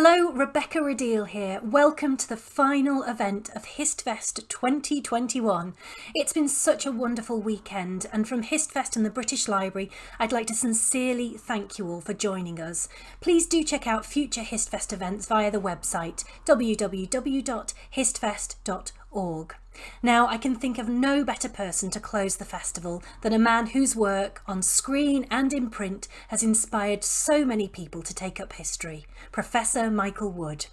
Hello, Rebecca Rideal here. Welcome to the final event of HistFest 2021. It's been such a wonderful weekend and from HistFest and the British Library, I'd like to sincerely thank you all for joining us. Please do check out future HistFest events via the website www.histfest.org. Now, I can think of no better person to close the festival than a man whose work on screen and in print has inspired so many people to take up history, Professor Michael Wood.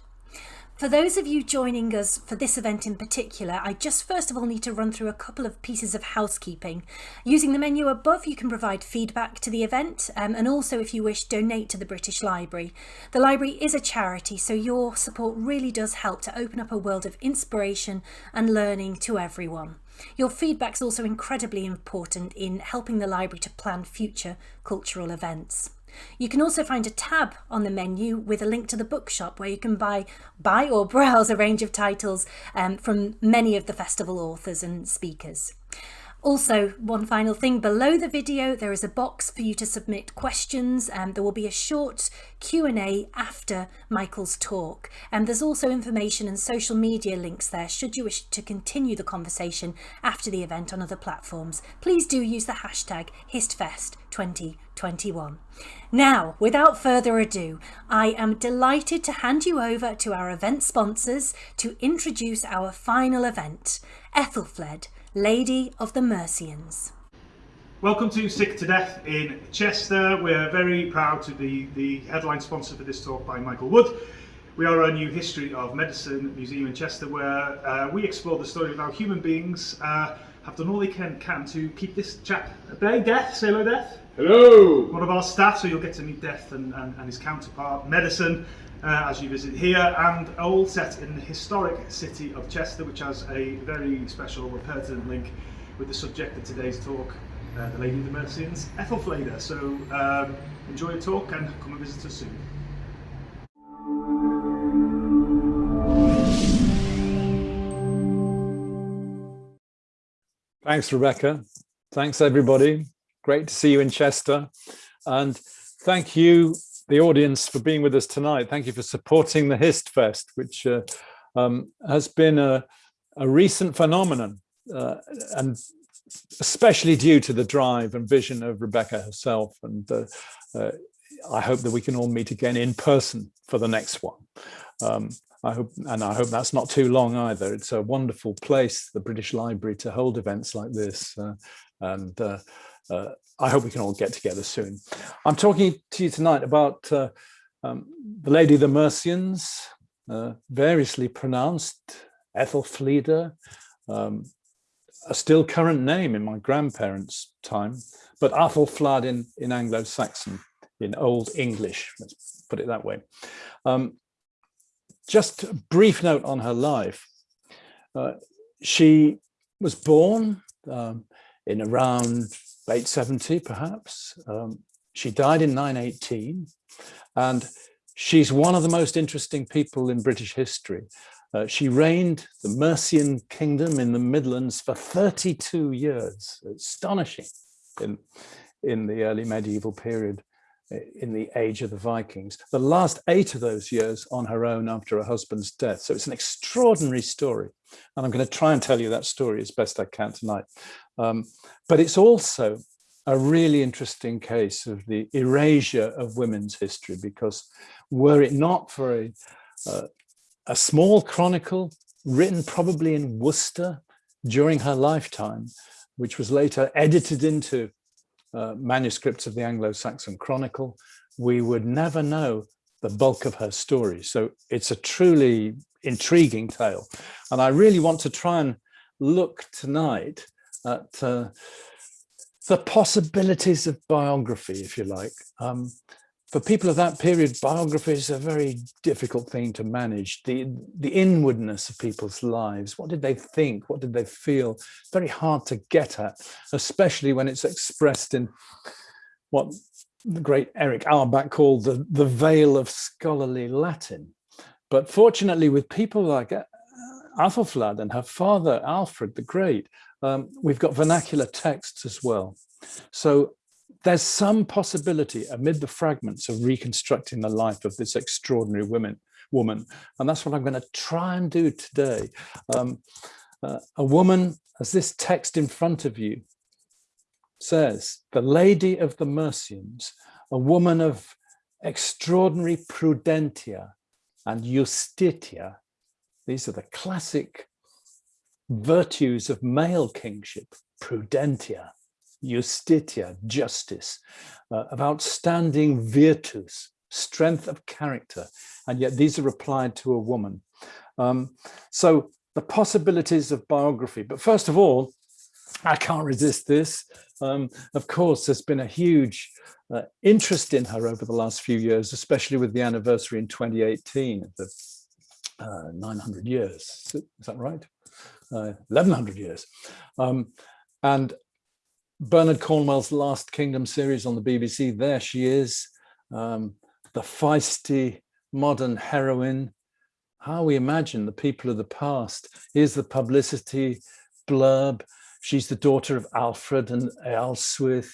For those of you joining us for this event in particular, I just first of all need to run through a couple of pieces of housekeeping. Using the menu above, you can provide feedback to the event um, and also if you wish, donate to the British Library. The library is a charity, so your support really does help to open up a world of inspiration and learning to everyone. Your feedback is also incredibly important in helping the library to plan future cultural events. You can also find a tab on the menu with a link to the bookshop where you can buy, buy or browse a range of titles um, from many of the festival authors and speakers. Also, one final thing, below the video there is a box for you to submit questions and there will be a short Q&A after Michael's talk. And there's also information and social media links there should you wish to continue the conversation after the event on other platforms. Please do use the hashtag HistFest2021. Now, without further ado, I am delighted to hand you over to our event sponsors to introduce our final event, Ethelfled, Lady of the Mercians. Welcome to Sick to Death in Chester. We're very proud to be the headline sponsor for this talk by Michael Wood. We are a new history of medicine museum in Chester where uh, we explore the story of how human beings uh, have done all they can, can to keep this chap at bay. Death, say hello Death. Hello! One of our staff, so you'll get to meet Death and, and, and his counterpart, Medicine, uh, as you visit here, and all set in the historic city of Chester, which has a very special or pertinent link with the subject of today's talk, uh, the Lady of the Mercians, Ethelfleda. So um, enjoy your talk and come and visit us soon. Thanks, Rebecca. Thanks, everybody. Great to see you in Chester. And thank you the audience for being with us tonight. Thank you for supporting the HIST Fest, which uh, um, has been a, a recent phenomenon uh, and especially due to the drive and vision of Rebecca herself. And uh, uh I hope that we can all meet again in person for the next one. Um, I hope, and I hope that's not too long either. It's a wonderful place, the British Library, to hold events like this. Uh, and uh, I hope we can all get together soon. I'm talking to you tonight about uh, um, the Lady of the Mercians, uh, variously pronounced Ethelfleda, um, a still current name in my grandparents' time, but Athelflaed in, in Anglo-Saxon, in Old English, let's put it that way. Um, just a brief note on her life. Uh, she was born um, in around 870 perhaps. Um, she died in 918 and she's one of the most interesting people in British history. Uh, she reigned the Mercian kingdom in the Midlands for 32 years, astonishing in, in the early medieval period in the age of the Vikings. The last eight of those years on her own after her husband's death. So it's an extraordinary story. And I'm going to try and tell you that story as best I can tonight. Um, but it's also a really interesting case of the erasure of women's history, because were it not for a, uh, a small chronicle written probably in Worcester during her lifetime, which was later edited into uh, manuscripts of the Anglo-Saxon Chronicle, we would never know the bulk of her story. So it's a truly intriguing tale. And I really want to try and look tonight at uh, the possibilities of biography, if you like. Um, for people of that period, biography is a very difficult thing to manage. The, the inwardness of people's lives, what did they think? What did they feel? Very hard to get at, especially when it's expressed in what the great Erich Auerbach called the, the veil of scholarly Latin. But fortunately, with people like uh, Athelflaed and her father, Alfred the Great, um, we've got vernacular texts as well. So there's some possibility amid the fragments of reconstructing the life of this extraordinary woman, woman. And that's what I'm going to try and do today. Um, uh, a woman, as this text in front of you says, the Lady of the Mercians, a woman of extraordinary prudentia and justitia. These are the classic virtues of male kingship, prudentia, justitia, justice, uh, of outstanding virtus, strength of character, and yet these are applied to a woman. Um, so the possibilities of biography, but first of all, I can't resist this. Um, of course, there's been a huge uh, interest in her over the last few years, especially with the anniversary in 2018 of the uh, 900 years. Is that right? Uh, 1100 years. Um, and Bernard Cornwell's Last Kingdom series on the BBC, there she is, um, the feisty modern heroine, how we imagine the people of the past. Here's the publicity blurb. She's the daughter of Alfred and Ealhswith,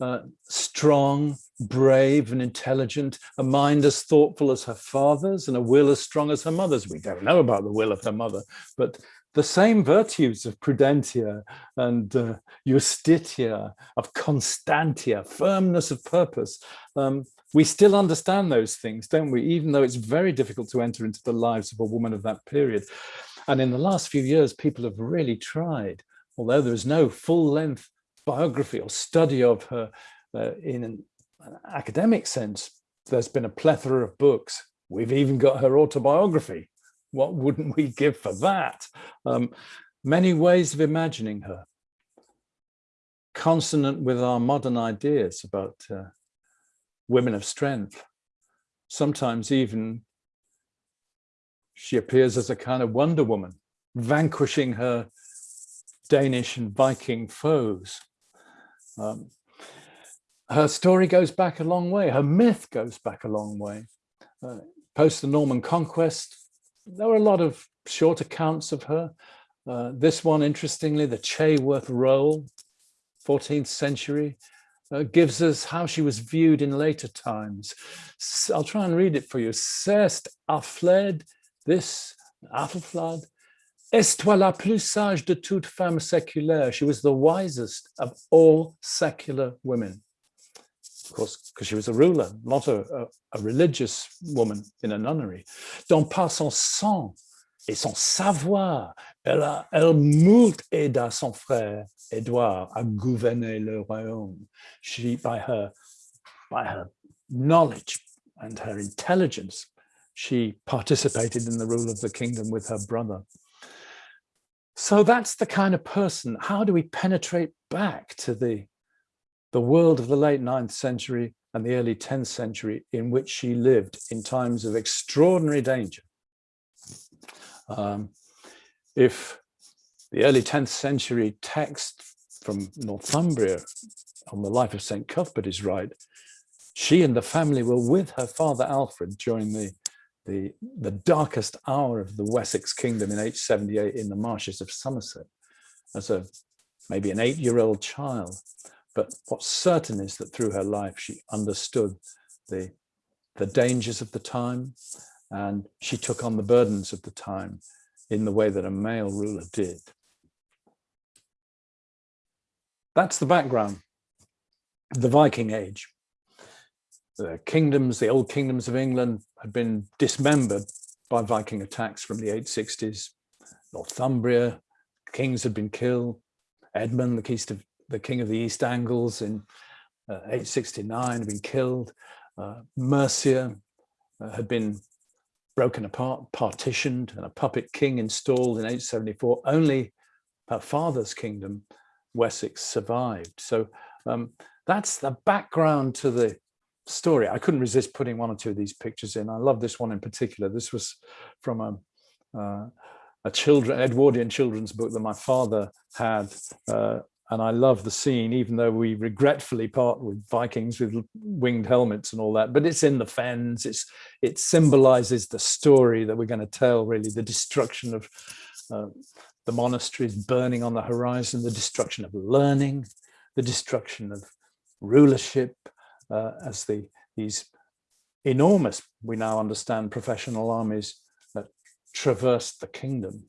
uh, strong, brave and intelligent, a mind as thoughtful as her father's and a will as strong as her mother's. We don't know about the will of her mother, but the same virtues of prudentia and uh, justitia, of constantia, firmness of purpose. Um, we still understand those things, don't we? Even though it's very difficult to enter into the lives of a woman of that period. And in the last few years, people have really tried, although there's no full length biography or study of her uh, in an academic sense, there's been a plethora of books. We've even got her autobiography what wouldn't we give for that? Um, many ways of imagining her, consonant with our modern ideas about uh, women of strength. Sometimes even she appears as a kind of Wonder Woman, vanquishing her Danish and Viking foes. Um, her story goes back a long way. Her myth goes back a long way. Uh, post the Norman conquest, there were a lot of short accounts of her. Uh, this one, interestingly, the Chaworth Roll, 14th century, uh, gives us how she was viewed in later times. I'll try and read it for you. Cest Affled, this Athelflaed, est la plus sage de toute femme séculaire. She was the wisest of all secular women of course, because she was a ruler, not a, a, a, religious woman in a nunnery. Dont par son sang et son savoir, elle, a, elle moult aida son frère Edouard à gouverner le royaume. She, by her, by her knowledge and her intelligence, she participated in the rule of the kingdom with her brother. So that's the kind of person, how do we penetrate back to the the world of the late 9th century and the early 10th century in which she lived in times of extraordinary danger. Um, if the early 10th century text from Northumbria on the life of St. Cuthbert is right, she and the family were with her father Alfred during the, the, the darkest hour of the Wessex kingdom in 878 in the marshes of Somerset as a maybe an eight-year-old child. But what's certain is that through her life, she understood the, the dangers of the time and she took on the burdens of the time in the way that a male ruler did. That's the background, the Viking Age. The kingdoms, the old kingdoms of England had been dismembered by Viking attacks from the 860s. Northumbria, kings had been killed. Edmund, the the king of the East Angles in uh, 869 had been killed. Uh, Mercia uh, had been broken apart, partitioned, and a puppet king installed in 874. Only her father's kingdom, Wessex, survived. So um, that's the background to the story. I couldn't resist putting one or two of these pictures in. I love this one in particular. This was from a, uh, a children Edwardian children's book that my father had uh, and I love the scene, even though we regretfully part with Vikings with winged helmets and all that, but it's in the fens. It's it symbolizes the story that we're going to tell, really, the destruction of uh, the monasteries burning on the horizon, the destruction of learning, the destruction of rulership uh, as the these enormous, we now understand, professional armies that traversed the kingdom.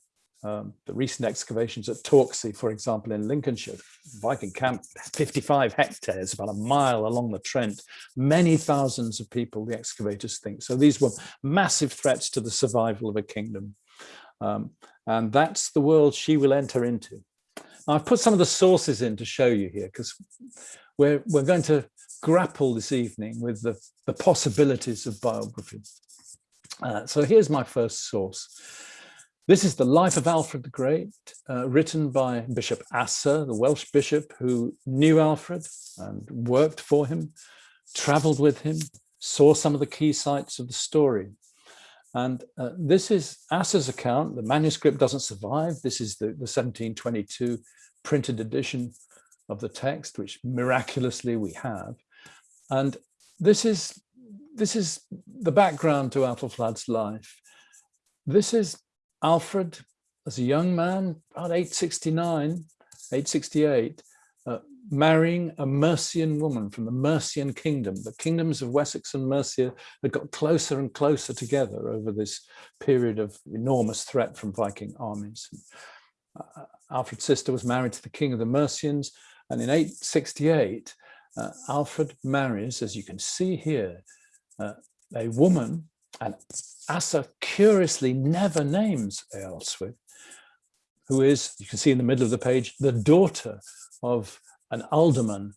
Um, the recent excavations at Torksey, for example, in Lincolnshire, Viking camp, 55 hectares, about a mile along the Trent, many thousands of people, the excavators think. So these were massive threats to the survival of a kingdom. Um, and that's the world she will enter into. Now, I've put some of the sources in to show you here because we're, we're going to grapple this evening with the, the possibilities of biography. Uh, so here's my first source. This is the life of Alfred the Great, uh, written by Bishop Asser, the Welsh bishop who knew Alfred and worked for him, traveled with him, saw some of the key sites of the story. And uh, this is Asser's account. The manuscript doesn't survive. This is the, the 1722 printed edition of the text, which miraculously we have. And this is this is the background to Athelflad's life. This is Alfred as a young man, about 869, 868, uh, marrying a Mercian woman from the Mercian kingdom. The kingdoms of Wessex and Mercia had got closer and closer together over this period of enormous threat from Viking armies. Uh, Alfred's sister was married to the king of the Mercians, and in 868, uh, Alfred marries, as you can see here, uh, a woman, and Asser curiously never names Ealhswith, who is, you can see in the middle of the page, the daughter of an alderman,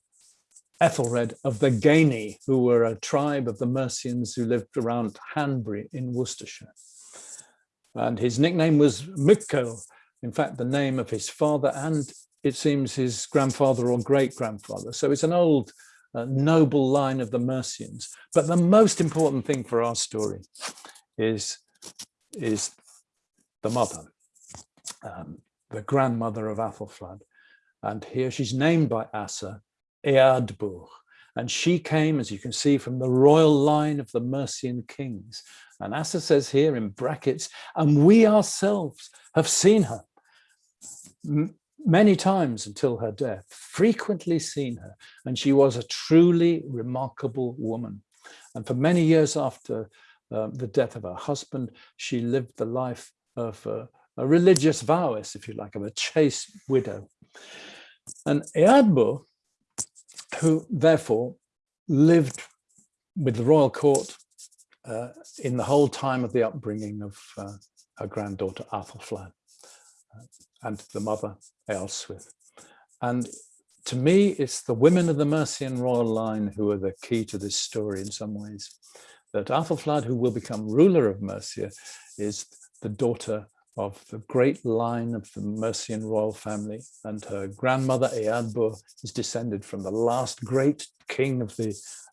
Ethelred of the Gaini, who were a tribe of the Mercians who lived around Hanbury in Worcestershire. And his nickname was Mikko, in fact, the name of his father and it seems his grandfather or great grandfather. So it's an old noble line of the Mercians. But the most important thing for our story is, is the mother, um, the grandmother of Athelflaed. And here she's named by Asser, Eadburh. And she came, as you can see, from the royal line of the Mercian kings. And Asser says here in brackets, and we ourselves have seen her many times until her death, frequently seen her, and she was a truly remarkable woman. And for many years after uh, the death of her husband, she lived the life of a, religious vowess, if you like, of a chaste widow. And Eadburh, who therefore lived with the royal court uh, in the whole time of the upbringing of uh, her granddaughter Athelflaed and the mother Ealhswith. And to me, it's the women of the Mercian royal line who are the key to this story in some ways. That Athelflaed, who will become ruler of Mercia, is the daughter of the great line of the Mercian royal family, and her grandmother Eadburh is descended from the last great king of the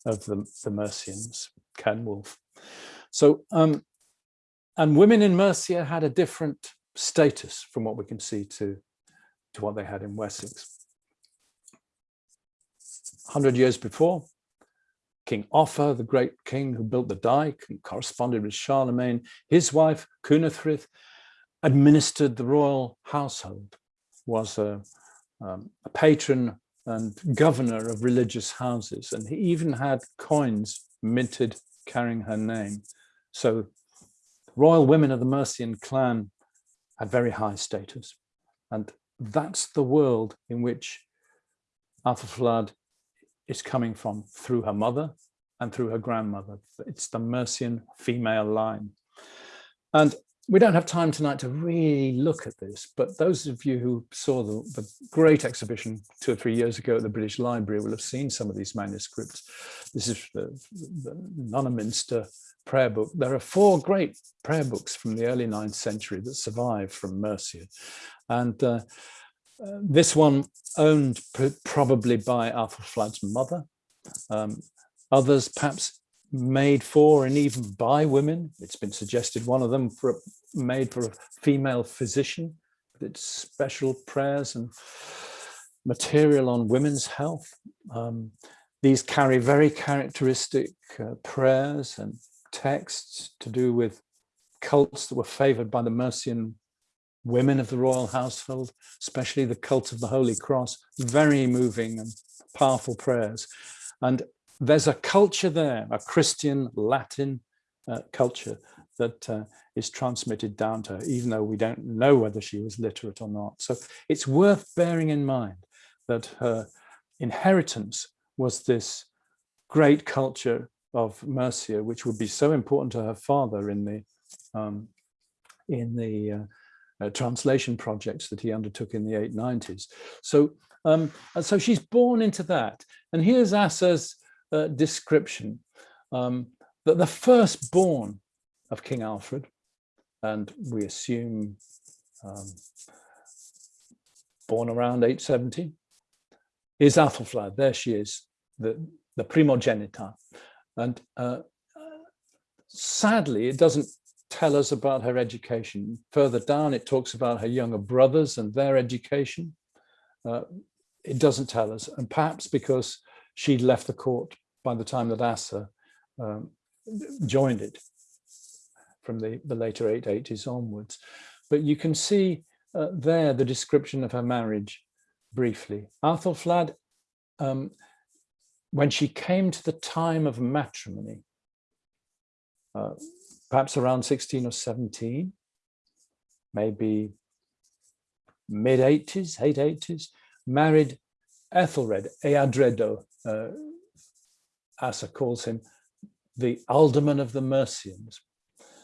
of the, the Mercians, Cenwulf. So, um, and women in Mercia had a different status from what we can see to to what they had in Wessex. 100 years before, King Offa, the great king who built the dike and corresponded with Charlemagne, his wife, Cynethryth, administered the royal household, was a, um, a patron and governor of religious houses, and he even had coins minted carrying her name. So royal women of the Mercian clan had very high status. And that's the world in which Athelflaed is coming from through her mother and through her grandmother. It's the Mercian female line. And we don't have time tonight to really look at this, but those of you who saw the, the, great exhibition two or three years ago at the British Library will have seen some of these manuscripts. This is the, the Nunnaminster prayer book. There are four great prayer books from the early 9th century that survive from Mercia. And uh, uh, this one owned probably by Athelflaed's mother. Um, others perhaps made for and even by women. It's been suggested one of them for made for a female physician with its special prayers and material on women's health. Um, these carry very characteristic uh, prayers and texts to do with cults that were favored by the Mercian women of the royal household, especially the cult of the Holy Cross, very moving and powerful prayers. And there's a culture there, a Christian Latin uh, culture that uh, is transmitted down to her, even though we don't know whether she was literate or not. So it's worth bearing in mind that her inheritance was this great culture of Mercia, which would be so important to her father in the um, in the uh, uh, translation projects that he undertook in the 890s. So, um, so she's born into that. And here's Asser's uh, description um, that the firstborn of King Alfred, and we assume um, born around 870, is Athelflaed. There she is, the, the primogenita. And uh, sadly, it doesn't tell us about her education. Further down, it talks about her younger brothers and their education. Uh, it doesn't tell us, and perhaps because she'd left the court by the time that Asser um, joined it from the, the later 880s onwards. But you can see uh, there the description of her marriage briefly. Athelflaed, um, when she came to the time of matrimony, uh, perhaps around 16 or 17, maybe mid 80s, 880s, married Ethelred, Eadredo, uh, Asser calls him, the alderman of the Mercians.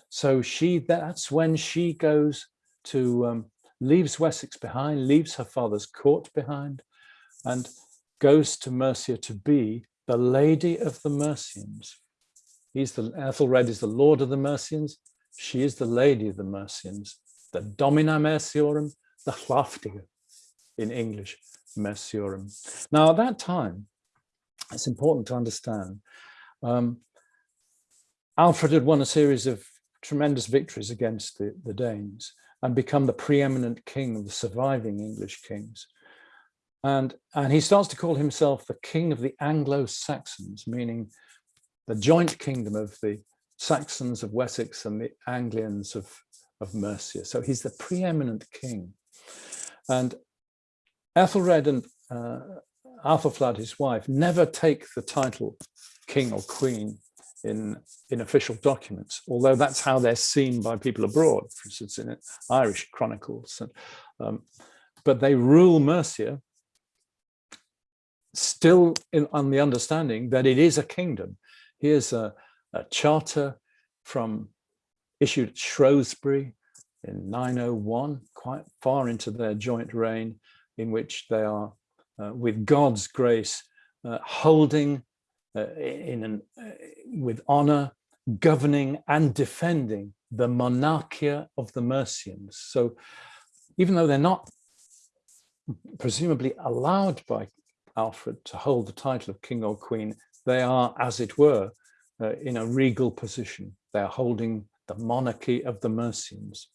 So she, that's when she goes to, um, leaves Wessex behind, leaves her father's court behind, and goes to Mercia to be the lady of the Mercians. He's the, Ethelred is the lord of the Mercians. She is the lady of the Mercians, the domina Merciorum, the hlaftige in English, Merciorum. Now at that time, it's important to understand, um, Alfred had won a series of tremendous victories against the, the Danes and become the preeminent king of the surviving English kings. And, and he starts to call himself the king of the Anglo-Saxons, meaning the joint kingdom of the Saxons of Wessex and the Anglians of, of Mercia. So he's the preeminent king. And Ethelred and uh, Athelflaed, his wife, never take the title king or queen in, in official documents, although that's how they're seen by people abroad, for instance, in Irish chronicles. And, um, but they rule Mercia still in, on the understanding that it is a kingdom. Here's a, a charter from issued at Shrewsbury in 901, quite far into their joint reign, in which they are, with God's grace, uh, holding uh, in an, uh, with honor, governing and defending the monarchia of the Mercians. So even though they're not presumably allowed by Alfred to hold the title of king or queen, they are, as it were, uh, in a regal position. They're holding the monarchy of the Mercians.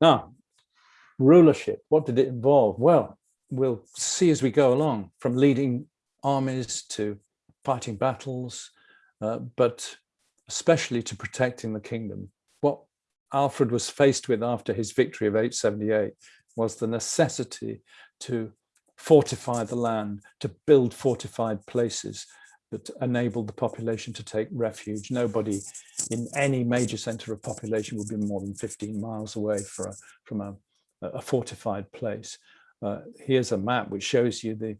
Now, rulership, what did it involve? Well, we'll see as we go along, from leading armies to fighting battles, uh, but especially to protecting the kingdom. What Alfred was faced with after his victory of 878 was the necessity to fortify the land, to build fortified places that enabled the population to take refuge. Nobody in any major center of population would be more than 15 miles away a, from a, a, fortified place. Uh, here's a map which shows you the,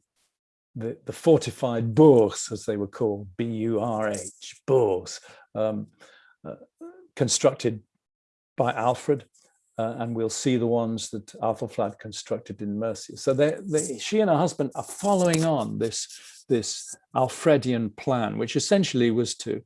the, the fortified burhs, as they were called, B-U-R-H, burhs, um, uh, constructed by Alfred uh, and we'll see the ones that Athelflaed constructed in Mercia. So they, they, she and her husband are following on this, this Alfredian plan, which essentially was to,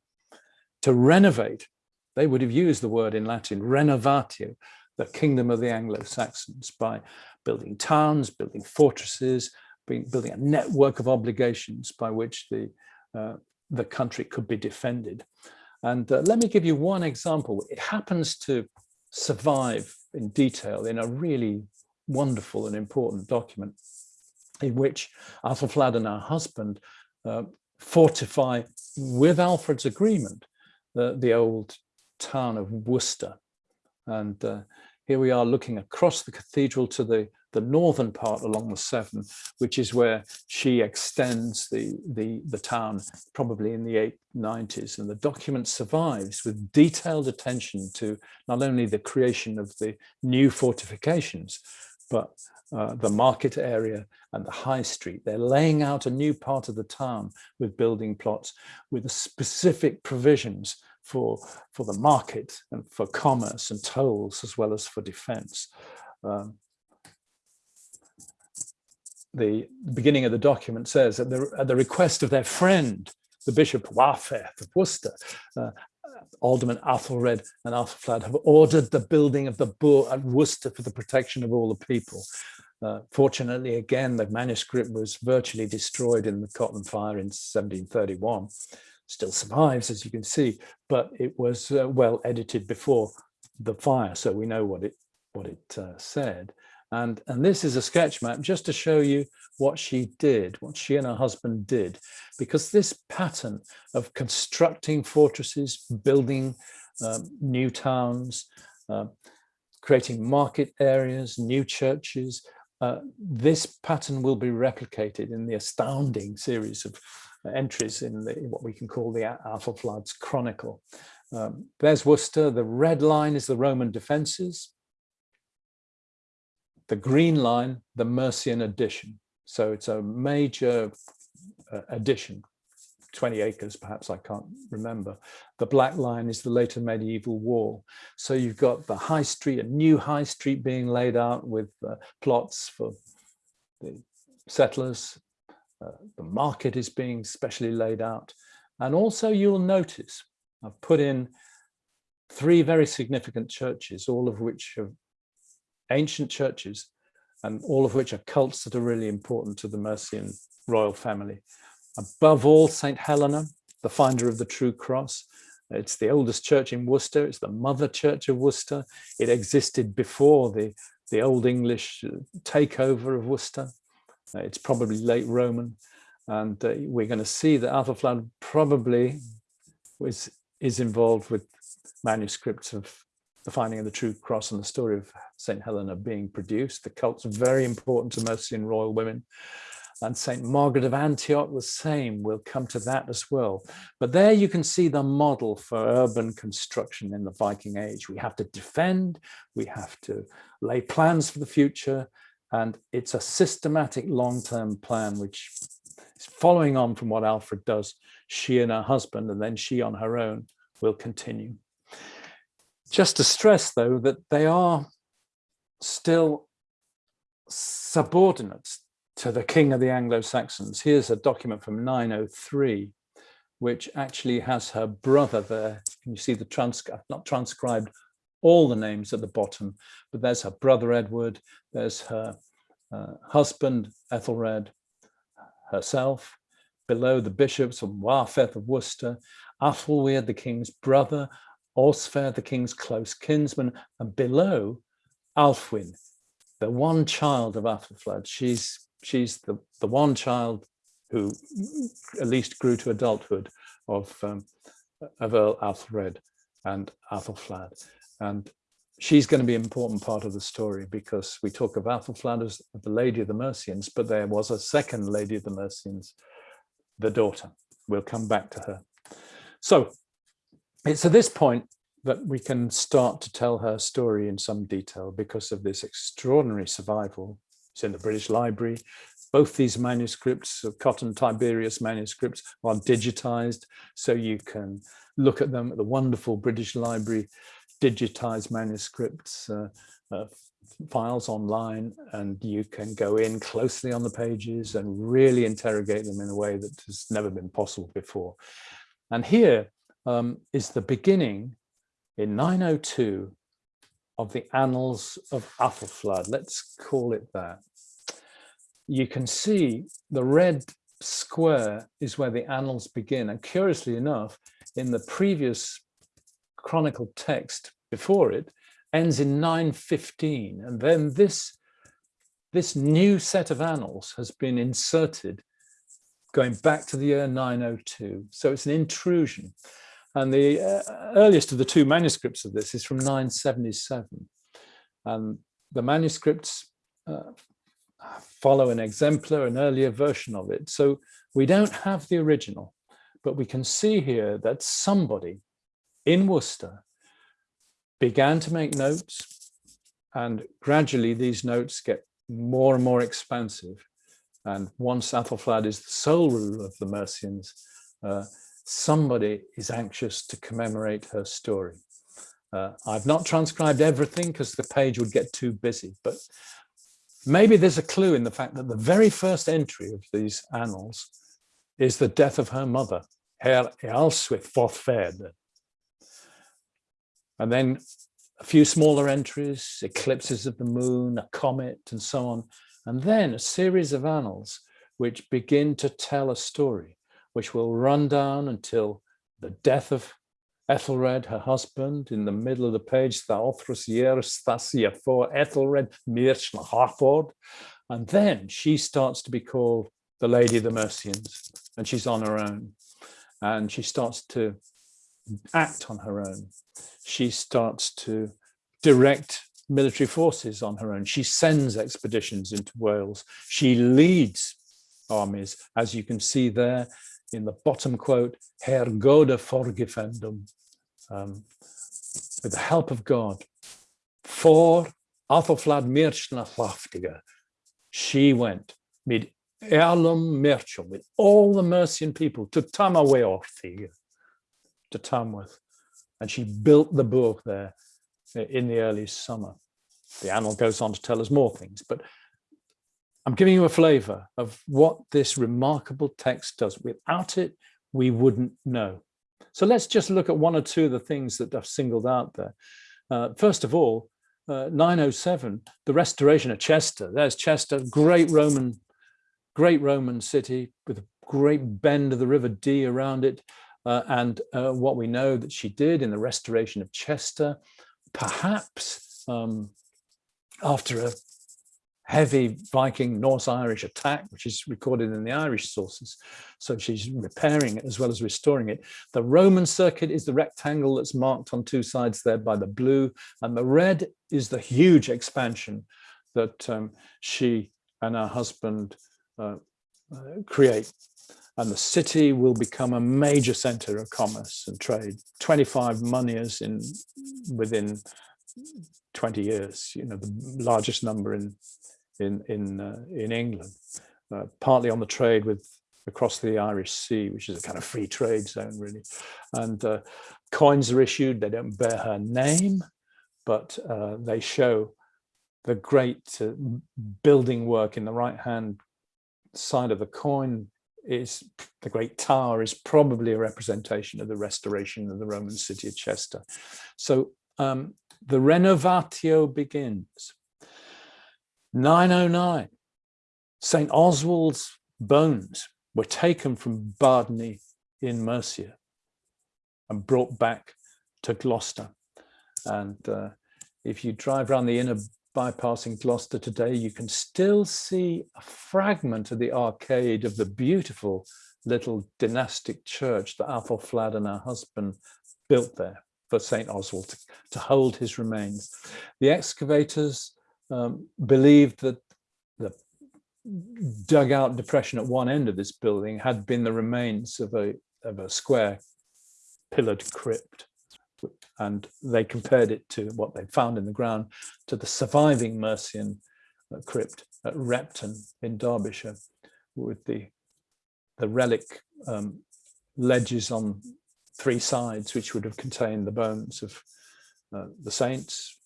to renovate, they would have used the word in Latin, renovatio, the kingdom of the Anglo-Saxons by building towns, building fortresses, building a network of obligations by which the, uh, the country could be defended. And uh, let me give you one example. It happens to survive in detail in a really wonderful and important document in which Athelflaed and her husband uh, fortify with Alfred's agreement the, the old town of Worcester. And uh, here we are looking across the cathedral to the, the northern part along the Severn, which is where she extends the, the, the town probably in the 890s. And the document survives with detailed attention to not only the creation of the new fortifications, but uh, the market area and the high street. They're laying out a new part of the town with building plots with specific provisions for, for the market and for commerce and tolls as well as for defense. Um, the beginning of the document says at the, at the request of their friend, the Bishop Wærferth of Worcester, uh, Alderman Athelred and Athelflaed have ordered the building of the boar at Worcester for the protection of all the people. Uh, fortunately, again, the manuscript was virtually destroyed in the Cotton Fire in 1731 still survives, as you can see, but it was uh, well edited before the fire, so we know what it what it uh, said. And, and this is a sketch map just to show you what she did, what she and her husband did, because this pattern of constructing fortresses, building um, new towns, uh, creating market areas, new churches, uh, this pattern will be replicated in the astounding series of entries in, the, what we can call the Athelflaed's Chronicle. Um, there's Worcester, the red line is the Roman defences, the green line, the Mercian addition. So it's a major uh, addition, 20 acres perhaps, I can't remember. The black line is the later medieval wall. So you've got the high street, a new high street being laid out with uh, plots for the settlers, uh, the market is being specially laid out. And also you'll notice I've put in three very significant churches, all of which are ancient churches and all of which are cults that are really important to the Mercian royal family. Above all, St. Helena, the finder of the true cross. It's the oldest church in Worcester. It's the mother church of Worcester. It existed before the, the Old English uh, takeover of Worcester. Uh, it's probably late Roman. And uh, we're going to see that Athelflaed probably was, is involved with manuscripts of the finding of the true cross and the story of St. Helena being produced. The cult's very important to Mercian royal women. And St. Margaret of Antioch, the same, we'll come to that as well. But there you can see the model for urban construction in the Viking age. We have to defend, we have to lay plans for the future, and it's a systematic long-term plan, which is following on from what Alfred does. She and her husband, and then she on her own, will continue. Just to stress, though, that they are still subordinate to the king of the Anglo-Saxons. Here's a document from 903, which actually has her brother there. Can you see the transcript, not transcribed, all the names at the bottom, but there's her brother Edward, there's her uh, husband Ethelred, herself, below the bishops of Wærferth of Worcester, Athelweard the king's brother, Osfer the king's close kinsman, and below Alfwin, the one child of Athelflaed. She's she's the, the one child who at least grew to adulthood of, um, of Earl Athelred and Athelflaed. And she's going to be an important part of the story because we talk of Athelflaed as the Lady of the Mercians, but there was a second Lady of the Mercians, the daughter. We'll come back to her. So it's at this point that we can start to tell her story in some detail because of this extraordinary survival. It's in the British Library. Both these manuscripts, Cotton Tiberius manuscripts, are digitized, so you can look at them at the wonderful British Library digitized manuscripts uh, uh, files online and you can go in closely on the pages and really interrogate them in a way that has never been possible before. And here um, is the beginning in 902 of the Annals of Athelflaed. Let's call it that. You can see the red square is where the annals begin. And curiously enough, in the previous chronicle text before it ends in 915 and then this this new set of annals has been inserted going back to the year 902 so it's an intrusion and the uh, earliest of the two manuscripts of this is from 977 And the manuscripts uh, follow an exemplar, an earlier version of it. So we don't have the original, but we can see here that somebody in Worcester began to make notes and gradually these notes get more and more expansive. And once Athelflaed is the sole ruler of the Mercians, uh, somebody is anxious to commemorate her story. Uh, I've not transcribed everything because the page would get too busy, but maybe there's a clue in the fact that the very first entry of these annals is the death of her mother, Her Ealhswith Forthfed. And then a few smaller entries, eclipses of the moon, a comet, and so on. And then a series of annals which begin to tell a story, which will run down until the death of Ethelred, her husband, in the middle of the page, Thaothrus Years Thasia for Ethelred Mirchna Harford. And then she starts to be called the Lady of the Mercians, and she's on her own. And she starts to act on her own. She starts to direct military forces on her own. She sends expeditions into Wales. She leads armies, as you can see there in the bottom quote, Herr Gode forgefendum, um, with the help of God, for Athelflaed Mirchna she went with Erlum Merchum, with all the Mercian people to Tamaweorthig, to Tamworth, and she built the book there in the early summer. The annal goes on to tell us more things, but I'm giving you a flavor of what this remarkable text does. Without it, we wouldn't know. So let's just look at one or two of the things that I've singled out there. Uh, first of all, uh, 907, the restoration of Chester. There's Chester, great Roman, great Roman city with a great bend of the River Dee around it. Uh, and uh, what we know that she did in the restoration of Chester, perhaps um, after a heavy Viking Norse Irish attack, which is recorded in the Irish sources. So she's repairing it as well as restoring it. The Roman circuit is the rectangle that's marked on two sides there by the blue, and the red is the huge expansion that um, she and her husband uh, uh, create. And the city will become a major center of commerce and trade. 25 moneyers in within 20 years, you know, the largest number in in in uh, in England, uh, partly on the trade with across the Irish Sea, which is a kind of free trade zone, really. And uh, coins are issued. They don't bear her name, but uh, they show the great uh, building work in the right hand side of the coin is the great tower is probably a representation of the restoration of the Roman city of Chester. So um, the renovatio begins 909, St. Oswald's bones were taken from Bardney in Mercia and brought back to Gloucester. And uh, if you drive around the inner bypass in Gloucester today, you can still see a fragment of the arcade of the beautiful little dynastic church that Athelflaed and her husband built there for St. Oswald to, to hold his remains. The excavators um, believed that the dugout depression at one end of this building had been the remains of a, of a square pillared crypt. And they compared it to what they found in the ground to the surviving Mercian uh, crypt at Repton in Derbyshire with the, the relic um, ledges on three sides, which would have contained the bones of uh, the saints,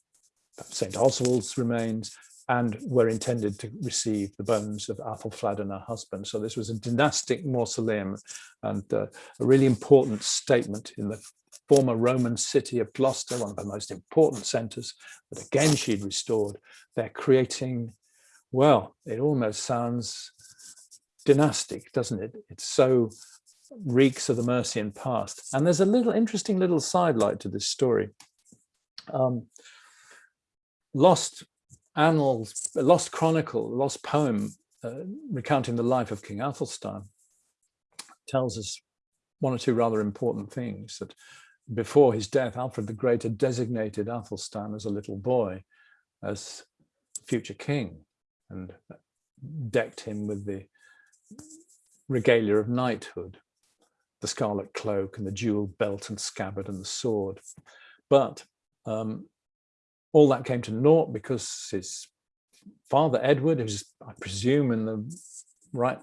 St. Oswald's remains, and were intended to receive the bones of Athelflaed and her husband. So this was a dynastic mausoleum and uh, a really important statement in the former Roman city of Gloucester, one of the most important centers that again she'd restored. They're creating, well, it almost sounds dynastic, doesn't it? It's so reeks of the Mercian past. And there's a little interesting little sidelight to this story. Um, lost annals, lost chronicle, lost poem uh, recounting the life of King Athelstan tells us one or two rather important things that before his death, Alfred the Great had designated Athelstan as a little boy as future king and decked him with the regalia of knighthood, the scarlet cloak and the jeweled belt and scabbard and the sword. But um, all that came to naught because his father Edward, who's I presume in the right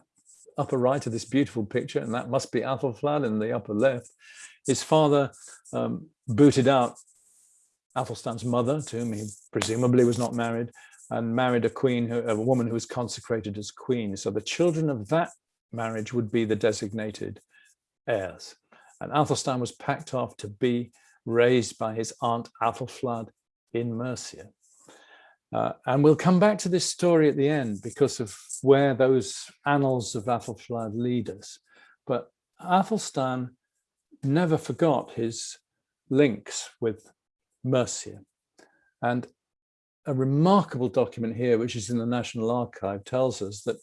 upper right of this beautiful picture, and that must be Athelflaed in the upper left, his father um, booted out Athelstan's mother, to whom he presumably was not married, and married a queen, a woman who was consecrated as queen. So the children of that marriage would be the designated heirs. And Athelstan was packed off to be raised by his aunt Athelflaed in Mercia. Uh, and we'll come back to this story at the end because of where those annals of Athelflaed lead us. But Athelstan never forgot his links with Mercia. And a remarkable document here, which is in the National Archive, tells us that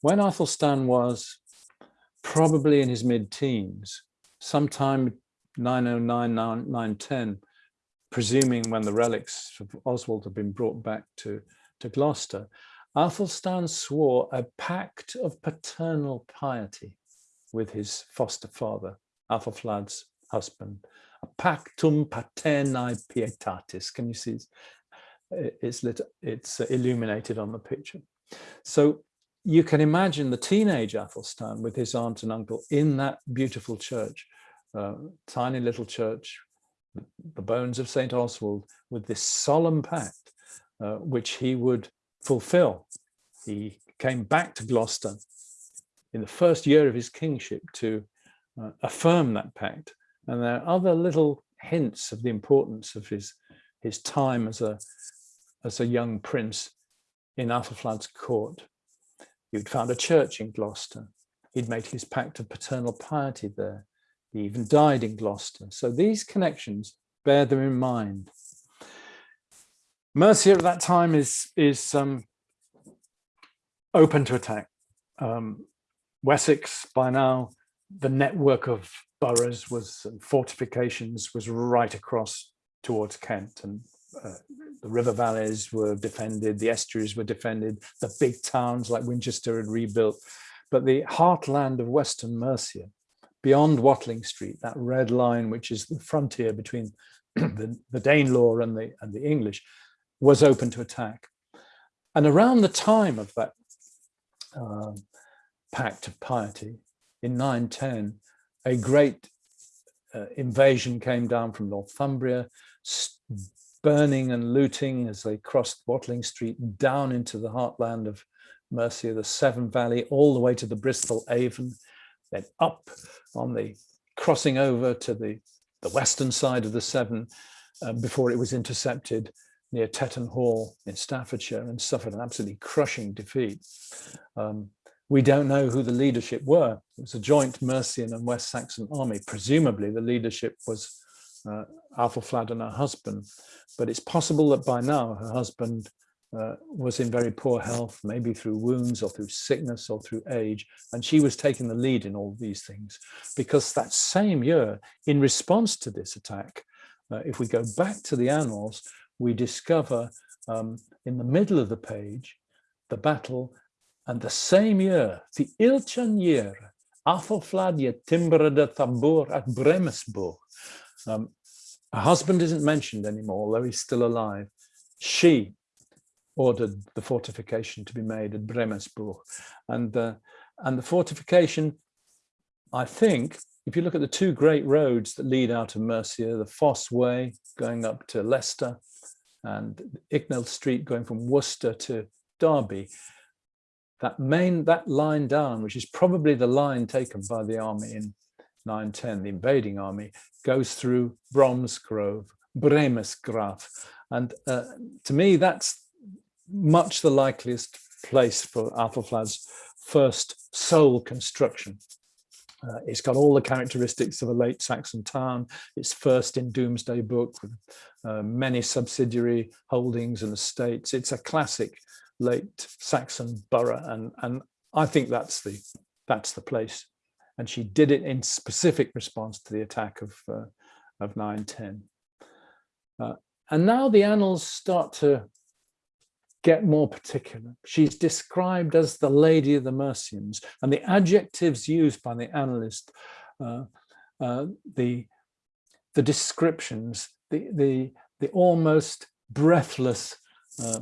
when Athelstan was probably in his mid-teens, sometime 909, 910, presuming when the relics of Oswald had been brought back to, to Gloucester, Athelstan swore a pact of paternal piety with his foster father, Athelflaed's husband, a pactum paternae pietatis. Can you see? It's, lit, it's illuminated on the picture. So you can imagine the teenage Athelstan with his aunt and uncle in that beautiful church, uh, tiny little church the bones of St. Oswald with this solemn pact, uh, which he would fulfill. He came back to Gloucester in the first year of his kingship to uh, affirm that pact. And there are other little hints of the importance of his, his time as a, as a young prince in Athelflaed's court. He'd found a church in Gloucester. He'd made his pact of paternal piety there. He even died in Gloucester. So these connections, bear them in mind. Mercia at that time is, is um, open to attack. Um, Wessex by now, the network of boroughs was fortifications was right across towards Kent and uh, the river valleys were defended, the estuaries were defended, the big towns like Winchester had rebuilt. But the heartland of Western Mercia beyond Watling Street, that red line, which is the frontier between the, the Danelaw and the, and the English, was open to attack. And around the time of that uh, pact of piety in 910, a great uh, invasion came down from Northumbria, burning and looting as they crossed Watling Street down into the heartland of Mercia, the Severn Valley, all the way to the Bristol Avon, then up on the crossing over to the, the western side of the Severn uh, before it was intercepted near Tettenhall in Staffordshire and suffered an absolutely crushing defeat. Um, we don't know who the leadership were. It was a joint Mercian and West Saxon army. Presumably the leadership was uh, Athelflaed and her husband, but it's possible that by now her husband uh, was in very poor health, maybe through wounds or through sickness or through age. And she was taking the lead in all these things because that same year, in response to this attack, uh, if we go back to the annals, we discover um, in the middle of the page, the battle and the same year, the Ilchan year, Athelflaed ye timbre at Bremesburg. Um, her husband isn't mentioned anymore, although he's still alive. She ordered the fortification to be made at Bremesburg. And, uh, and the fortification, I think, if you look at the two great roads that lead out of Mercia, the Fosse Way going up to Leicester and Icknield Street going from Worcester to Derby, that main, that line down, which is probably the line taken by the army in 910, the invading army, goes through Bromsgrove, Bremesgraf. And uh, to me, that's much the likeliest place for Athelflaed's first sole construction. Uh, it's got all the characteristics of a late Saxon town. It's first in Domesday Book with uh, many subsidiary holdings and estates. It's a classic late Saxon borough, and and I think that's the that's the place. And she did it in specific response to the attack of uh, of 910. Uh, and now the annals start to get more particular. She's described as the Lady of the Mercians, and the adjectives used by the annalist, uh, uh, the, the descriptions, the, the, the almost breathless uh,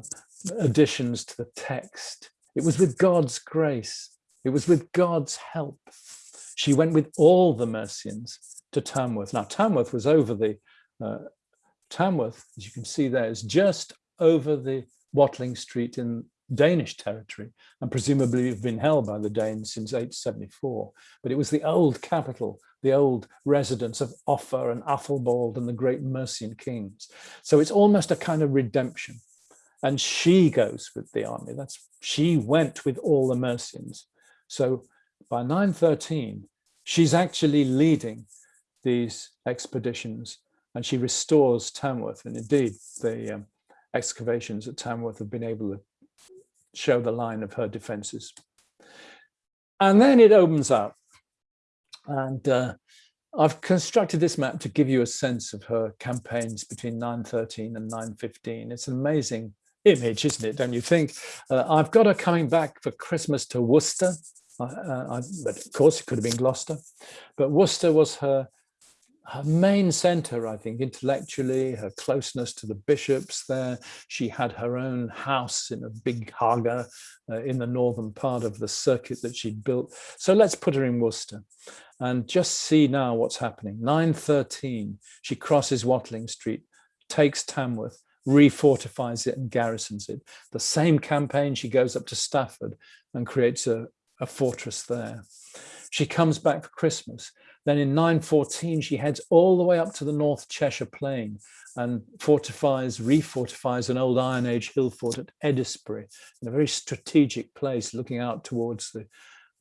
additions to the text. It was with God's grace. It was with God's help. She went with all the Mercians to Tamworth. Now, Tamworth was over the, uh, Tamworth, as you can see there, is just over the Watling Street in Danish territory and presumably have been held by the Danes since 874. But it was the old capital, the old residence of Offa and Athelbald and the great Mercian kings. So it's almost a kind of redemption. And she goes with the army. That's She went with all the Mercians. So by 913, she's actually leading these expeditions and she restores Tamworth. And indeed, the um, excavations at Tamworth have been able to show the line of her defences. And then it opens up. And uh, I've constructed this map to give you a sense of her campaigns between 913 and 915. It's an amazing image, isn't it, don't you think? Uh, I've got her coming back for Christmas to Worcester. Uh, I, but of course, it could have been Gloucester. But Worcester was her her main center, I think, intellectually, her closeness to the bishops there. She had her own house in a big haga uh, in the northern part of the circuit that she'd built. So let's put her in Worcester and just see now what's happening. 913, she crosses Watling Street, takes Tamworth, refortifies it and garrisons it. The same campaign, she goes up to Stafford and creates a, a fortress there. She comes back for Christmas then in 914, she heads all the way up to the North Cheshire Plain and fortifies, refortifies an old Iron Age hill fort at Eddisbury in a very strategic place looking out towards the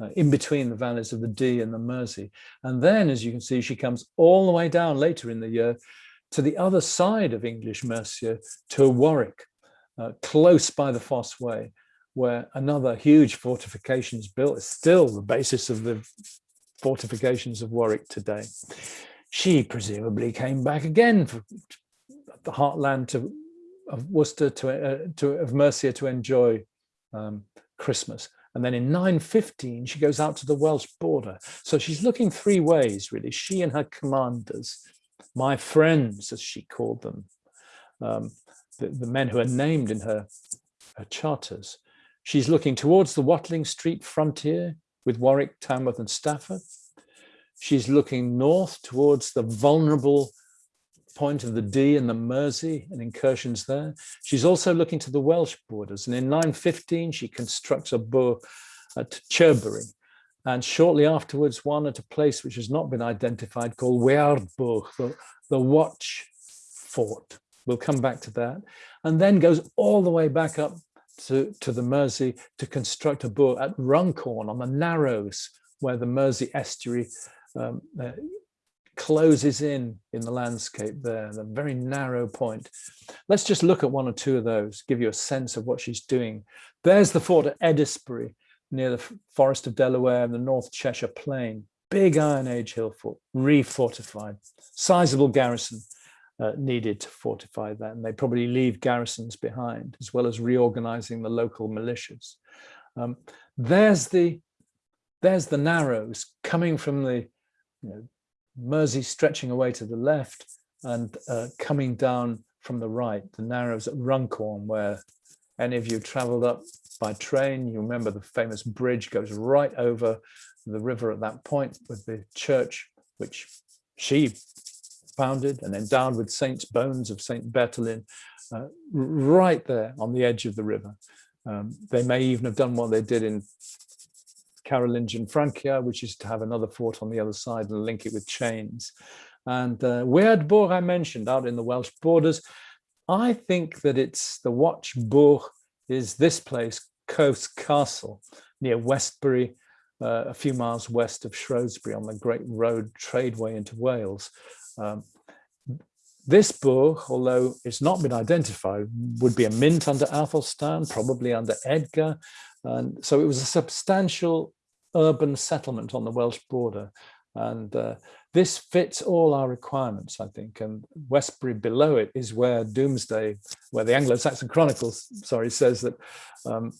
uh, in between the valleys of the Dee and the Mersey. And then, as you can see, she comes all the way down later in the year to the other side of English Mercia to Warwick, uh, close by the Fosse Way, where another huge fortification is built. It's still the basis of the fortifications of Warwick today. She presumably came back again for the heartland to, of Worcester to, uh, to of Mercia to enjoy um, Christmas. And then in 915, she goes out to the Welsh border. So she's looking three ways, really. She and her commanders, my friends, as she called them, um, the, the men who are named in her, her charters. She's looking towards the Watling Street frontier with Warwick, Tamworth and Stafford. She's looking north towards the vulnerable point of the Dee and the Mersey and incursions there. She's also looking to the Welsh borders. And in 915, she constructs a burgh at Chirbury. And shortly afterwards, one at a place which has not been identified called Weardburg, the, the Watch Fort. We'll come back to that. And then goes all the way back up to, to the Mersey to construct a boat at Runcorn on the Narrows, where the Mersey estuary um, uh, closes in in the landscape there, the very narrow point. Let's just look at one or two of those, give you a sense of what she's doing. There's the fort at Eddisbury, near the Forest of Delamere and the North Cheshire Plain. Big Iron Age hill fort, refortified, sizable garrison uh, needed to fortify that. And they probably leave garrisons behind, as well as reorganizing the local militias. Um, there's the there's the narrows coming from the you know, Mersey stretching away to the left and uh, coming down from the right, the narrows at Runcorn, where any of you traveled up by train, you remember the famous bridge goes right over the river at that point with the church, which she founded and endowed with saints' bones of Saint Bertolin, uh, right there on the edge of the river. Um, they may even have done what they did in Carolingian Francia, which is to have another fort on the other side and link it with chains. And uh, I mentioned out in the Welsh borders, I think that it's the watch. Watchburg is this place, Caus Castle, near Westbury, uh, a few miles west of Shrewsbury on the Great Road tradeway into Wales. Um, this book, although it's not been identified, would be a mint under Athelstan, probably under Edgar. And so it was a substantial urban settlement on the Welsh border. And uh, this fits all our requirements, I think. And Westbury below it is where Domesday, where the Anglo-Saxon Chronicles, sorry, says that um,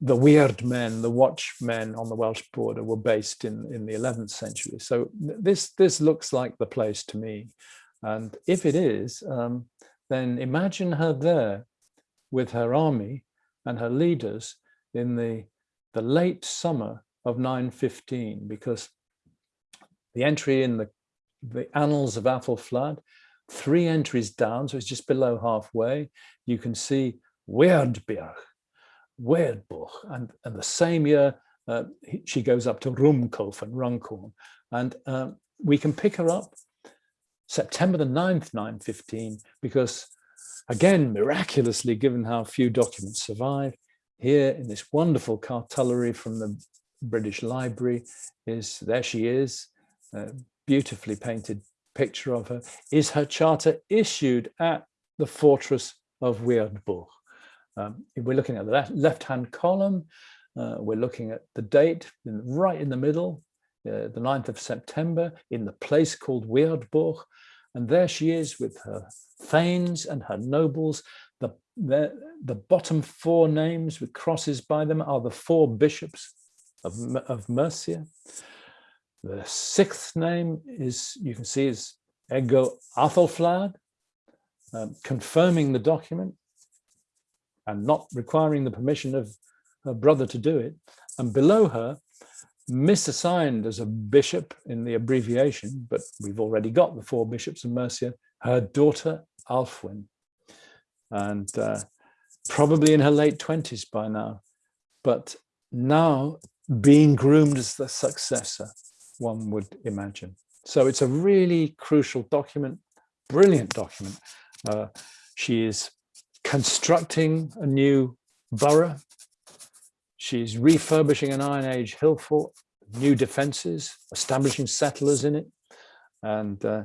the weird men, the watchmen on the Welsh border were based in, in the 11th century. So this, this looks like the place to me. And if it is, um, then imagine her there with her army and her leaders in the, the late summer of 915, because the entry in the, the annals of Athelflaed, three entries down, so it's just below halfway, you can see Weirdberg, Weirdbuch, and, and the same year uh, she goes up to Rumkulf and Runcorn, and um, we can pick her up September the 9th, 915, because again, miraculously, given how few documents survive, here in this wonderful cartulary from the British Library is, there she is, a beautifully painted picture of her, is her charter issued at the fortress of Weirdbuch. Um, we're looking at the left-hand column, uh, we're looking at the date in, right in the middle, uh, the 9th of September, in the place called Weirdbuch. And there she is with her thanes and her nobles. The, the, the bottom four names with crosses by them are the four bishops of, of Mercia. The sixth name is, you can see, is Ego Athelflaed, um, confirming the document and not requiring the permission of her brother to do it. And below her, misassigned as a bishop in the abbreviation, but we've already got the four bishops of Mercia, her daughter Alfwin, and uh, probably in her late 20s by now, but now being groomed as the successor, one would imagine. So it's a really crucial document, brilliant document. Uh, she is constructing a new borough. She's refurbishing an Iron Age hill fort, new defences, establishing settlers in it, and uh,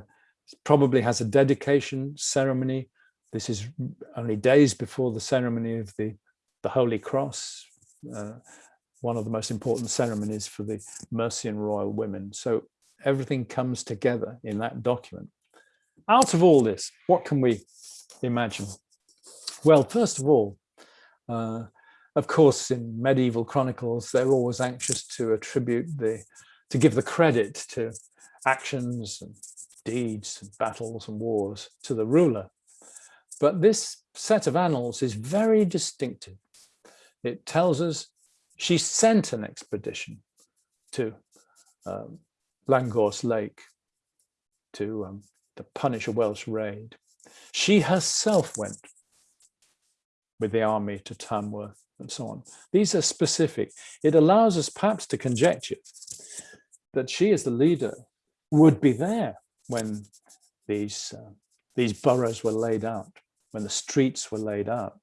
probably has a dedication ceremony. This is only days before the ceremony of the, the Holy Cross, uh, one of the most important ceremonies for the Mercian royal women. So everything comes together in that document. Out of all this, what can we imagine? Well, first of all, uh, of course, in medieval chronicles, they're always anxious to attribute the, to give the credit to actions and deeds and battles and wars to the ruler. But this set of annals is very distinctive. It tells us she sent an expedition to um, Lake to, um, to punish a Welsh raid. She herself went with the army to Tamworth and so on. These are specific. It allows us perhaps to conjecture that she as the leader would be there when these, uh, these boroughs were laid out, when the streets were laid out.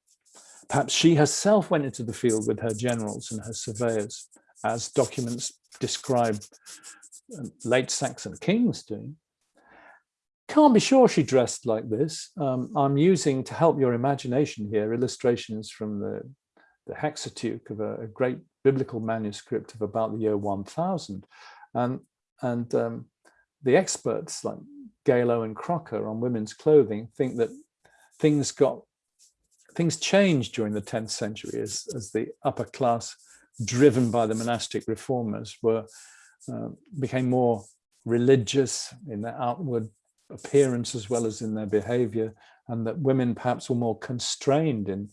Perhaps she herself went into the field with her generals and her surveyors, as documents describe um, late Saxon kings doing. Can't be sure she dressed like this. Um, I'm using, to help your imagination here, illustrations from the, the Hexateuch of a, a great biblical manuscript of about the year 1000. And, and um, the experts like Gale Owen-Crocker on women's clothing think that things got things changed during the 10th century as, as the upper class driven by the monastic reformers were uh, became more religious in their outward appearance as well as in their behavior and that women perhaps were more constrained in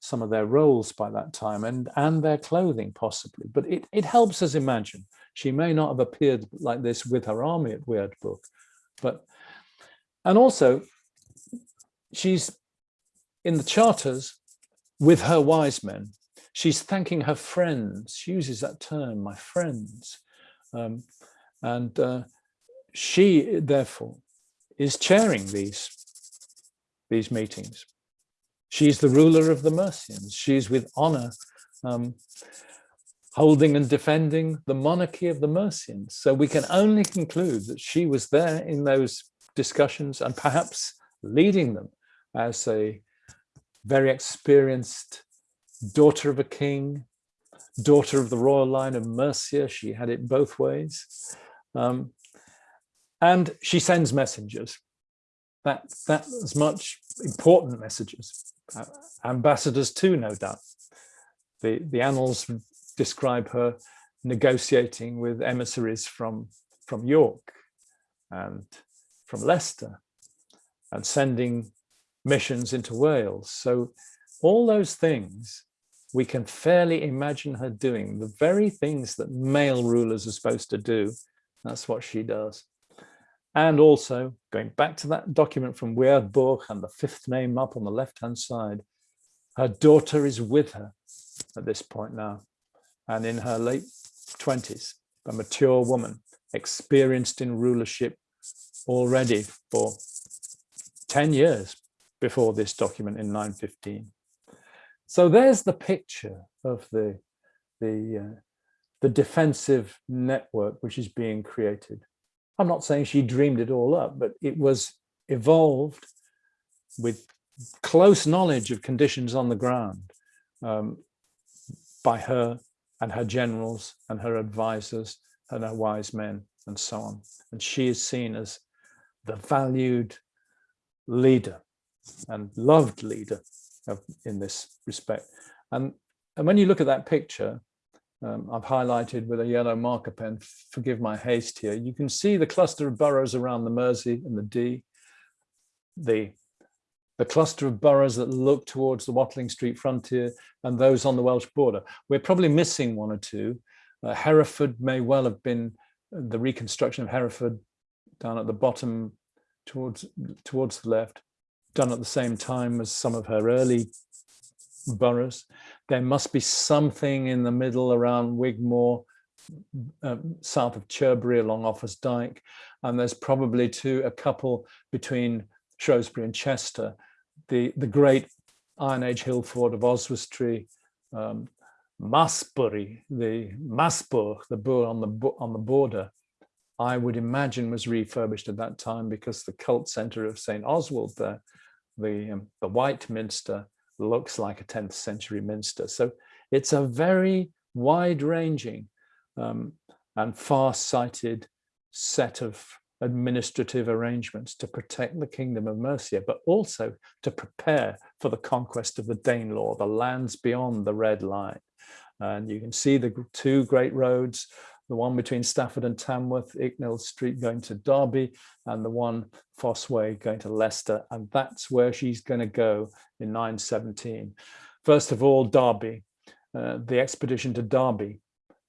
some of their roles by that time and and their clothing possibly but it, it helps us imagine she may not have appeared like this with her army at Weird Book, but and also she's in the charters with her wise men, she's thanking her friends. She uses that term, my friends. Um, and uh, she, therefore, is chairing these, these meetings. She's the ruler of the Mercians. She's with honor um, holding and defending the monarchy of the Mercians. So we can only conclude that she was there in those discussions and perhaps leading them as a very experienced daughter of a king, daughter of the royal line of Mercia. She had it both ways. Um, and she sends messengers. That, that as much important messages. Uh, ambassadors too, no doubt. The, the annals describe her negotiating with emissaries from, from York and from Leicester and sending missions into Wales. So all those things we can fairly imagine her doing, the very things that male rulers are supposed to do. That's what she does. And also going back to that document from Weardboch and the fifth name up on the left-hand side, her daughter is with her at this point now. And in her late 20s, a mature woman, experienced in rulership already for 10 years before this document in 915. So there's the picture of the, the, uh, the defensive network which is being created. I'm not saying she dreamed it all up, but it was evolved with close knowledge of conditions on the ground um, by her and her generals and her advisors and her wise men and so on. And she is seen as the valued leader and loved leader of, in this respect. And, and when you look at that picture, um, I've highlighted with a yellow marker pen, forgive my haste here, you can see the cluster of boroughs around the Mersey and the Dee, the, the cluster of boroughs that look towards the Watling Street frontier and those on the Welsh border. We're probably missing one or two. Uh, Hereford may well have been the reconstruction of Hereford down at the bottom towards towards the left done at the same time as some of her early boroughs. There must be something in the middle around Wigmore, um, south of Chirbury along Offa's Dyke, and there's probably two, a couple between Shrewsbury and Chester. The, the great Iron Age hill fort of Oswestry, um, Masbury, the Masburg, the boor on the on the border, I would imagine was refurbished at that time because the cult center of St. Oswald there the, um, the White Minster looks like a 10th century minster. So it's a very wide ranging um, and far-sighted set of administrative arrangements to protect the kingdom of Mercia, but also to prepare for the conquest of the Danelaw, the lands beyond the red line. And you can see the two great roads the one between Stafford and Tamworth, Icknield Street going to Derby, and the one Fosse Way going to Leicester. And that's where she's going to go in 917. First of all, Derby, uh, the expedition to Derby.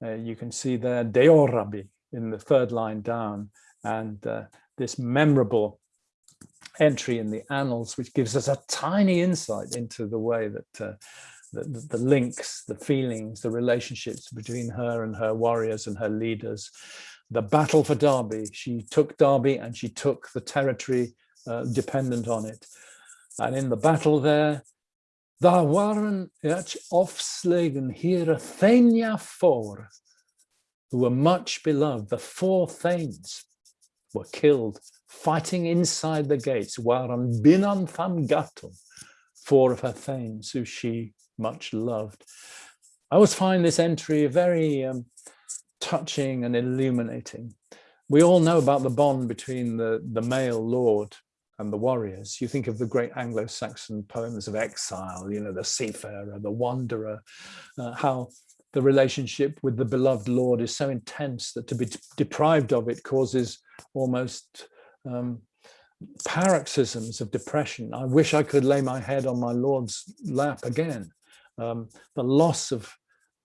Uh, you can see there Deorabi in the third line down, and uh, this memorable entry in the annals, which gives us a tiny insight into the way that the, the, links, the feelings, the relationships between her and her warriors and her leaders. The battle for Derby, she took Derby and she took the territory uh, dependent on it. And in the battle there, there waren het afslagen here Thania four, who were much beloved. The four thanes were killed fighting inside the gates, waren binnen tham gatum, four of her thanes who she much loved. I always find this entry very um, touching and illuminating. We all know about the bond between the, the male lord and the warriors. You think of the great Anglo-Saxon poems of exile, you know, the seafarer, the wanderer, uh, how the relationship with the beloved lord is so intense that to be deprived of it causes almost um, paroxysms of depression. I wish I could lay my head on my lord's lap again um, the loss of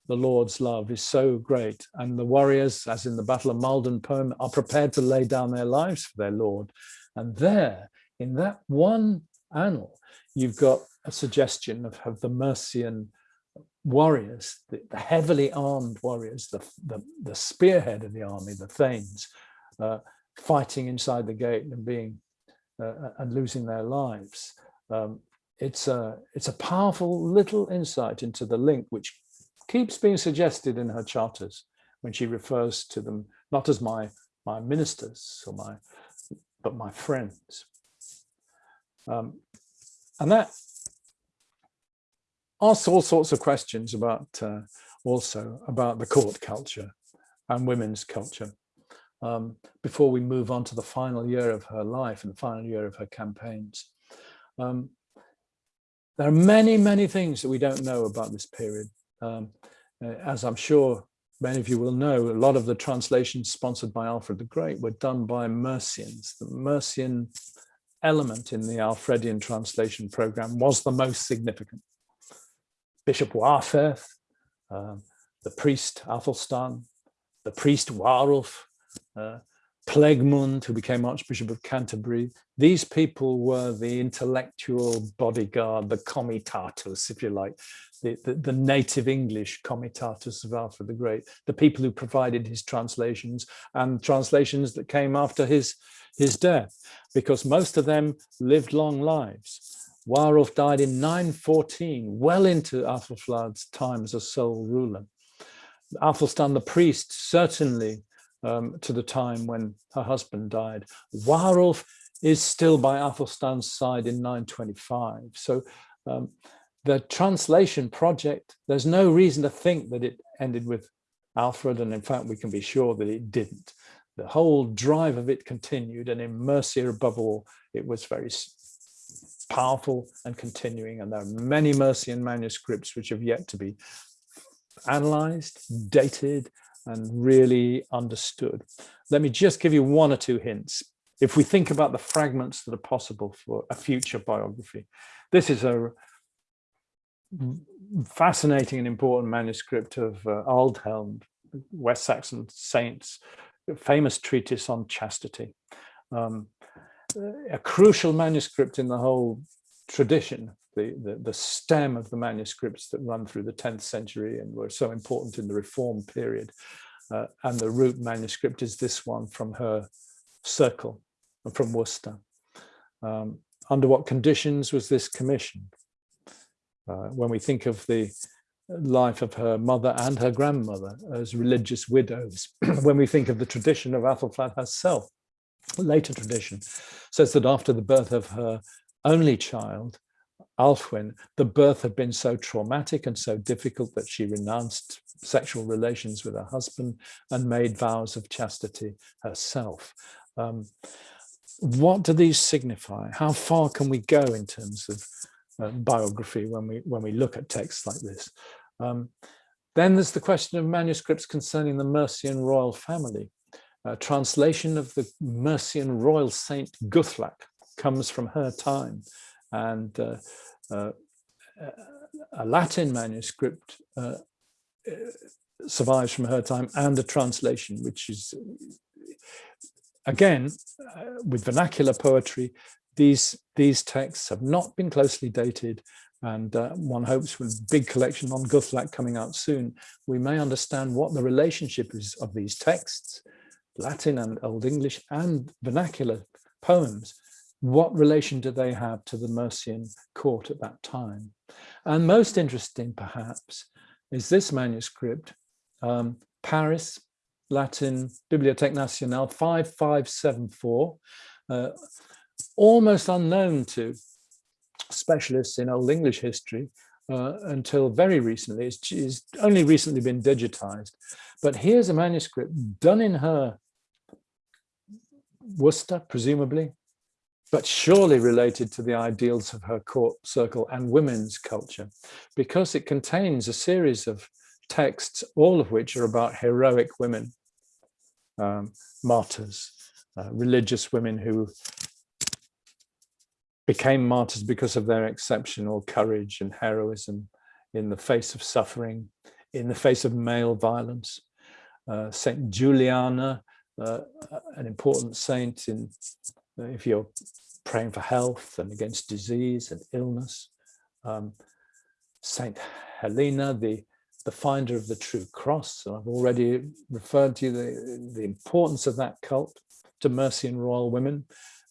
the Lord's love is so great. And the warriors, as in the Battle of Maldon poem, are prepared to lay down their lives for their Lord. And there, in that one annal, you've got a suggestion of, of the Mercian warriors, the, the, heavily armed warriors, the, the, the, spearhead of the army, the Thanes, uh, fighting inside the gate and being uh, and losing their lives. Um, it's a it's a powerful little insight into the link which keeps being suggested in her charters when she refers to them not as my my ministers or my but my friends um, and that asks all sorts of questions about uh, also about the court culture and women's culture um, before we move on to the final year of her life and the final year of her campaigns. Um, there are many, many things that we don't know about this period. Um, uh, as I'm sure many of you will know, a lot of the translations sponsored by Alfred the Great were done by Mercians. The Mercian element in the Alfredian translation program was the most significant. Bishop Wærferth, um, the priest Athelstan, the priest Warulf, uh, Plegmund, who became Archbishop of Canterbury. These people were the intellectual bodyguard, the comitatus, if you like, the, the, the, native English comitatus of Alfred the Great, the people who provided his translations and translations that came after his, his death, because most of them lived long lives. Warulf died in 914, well into Athelflaed's time as a sole ruler. Athelstan the priest certainly um, to the time when her husband died. Warulf is still by Athelstan's side in 925. So um, the translation project, there's no reason to think that it ended with Alfred, and in fact, we can be sure that it didn't. The whole drive of it continued, and in Mercia above all, it was very powerful and continuing, and there are many Mercian manuscripts which have yet to be analyzed, dated, and really understood. Let me just give you one or two hints. If we think about the fragments that are possible for a future biography, this is a fascinating and important manuscript of uh, Aldhelm, West Saxon saints, famous treatise on chastity. Um, a crucial manuscript in the whole tradition the, the, the, stem of the manuscripts that run through the 10th century and were so important in the reform period. Uh, and the root manuscript is this one from her circle, from Worcester. Um, under what conditions was this commissioned? Uh, when we think of the life of her mother and her grandmother as religious widows, when we think of the tradition of Athelflaed herself, later tradition says that after the birth of her only child, Alfwin, the birth had been so traumatic and so difficult that she renounced sexual relations with her husband and made vows of chastity herself. Um, what do these signify? How far can we go in terms of uh, biography when we when we look at texts like this? Um, then there's the question of manuscripts concerning the Mercian royal family. A translation of the Mercian royal saint Guthlac comes from her time and uh, uh, a Latin manuscript uh, survives from her time and a translation, which is, again, with vernacular poetry, these, these texts have not been closely dated and uh, one hopes with a big collection on Guthlac coming out soon, we may understand what the relationship is of these texts, Latin and Old English and vernacular poems what relation do they have to the Mercian court at that time? And most interesting, perhaps, is this manuscript, um, Paris, Latin, Bibliothèque Nationale 5574, uh, almost unknown to specialists in Old English history uh, until very recently. It's, it's only recently been digitized. But here's a manuscript done in her Worcester, presumably, but surely related to the ideals of her court circle and women's culture, because it contains a series of texts, all of which are about heroic women, um, martyrs, uh, religious women who became martyrs because of their exceptional courage and heroism in the face of suffering, in the face of male violence. Uh, Saint Juliana, uh, an important saint in if you're praying for health and against disease and illness. Um, Saint Helena, the, the finder of the true cross. And I've already referred to the, the importance of that cult to Mercian royal women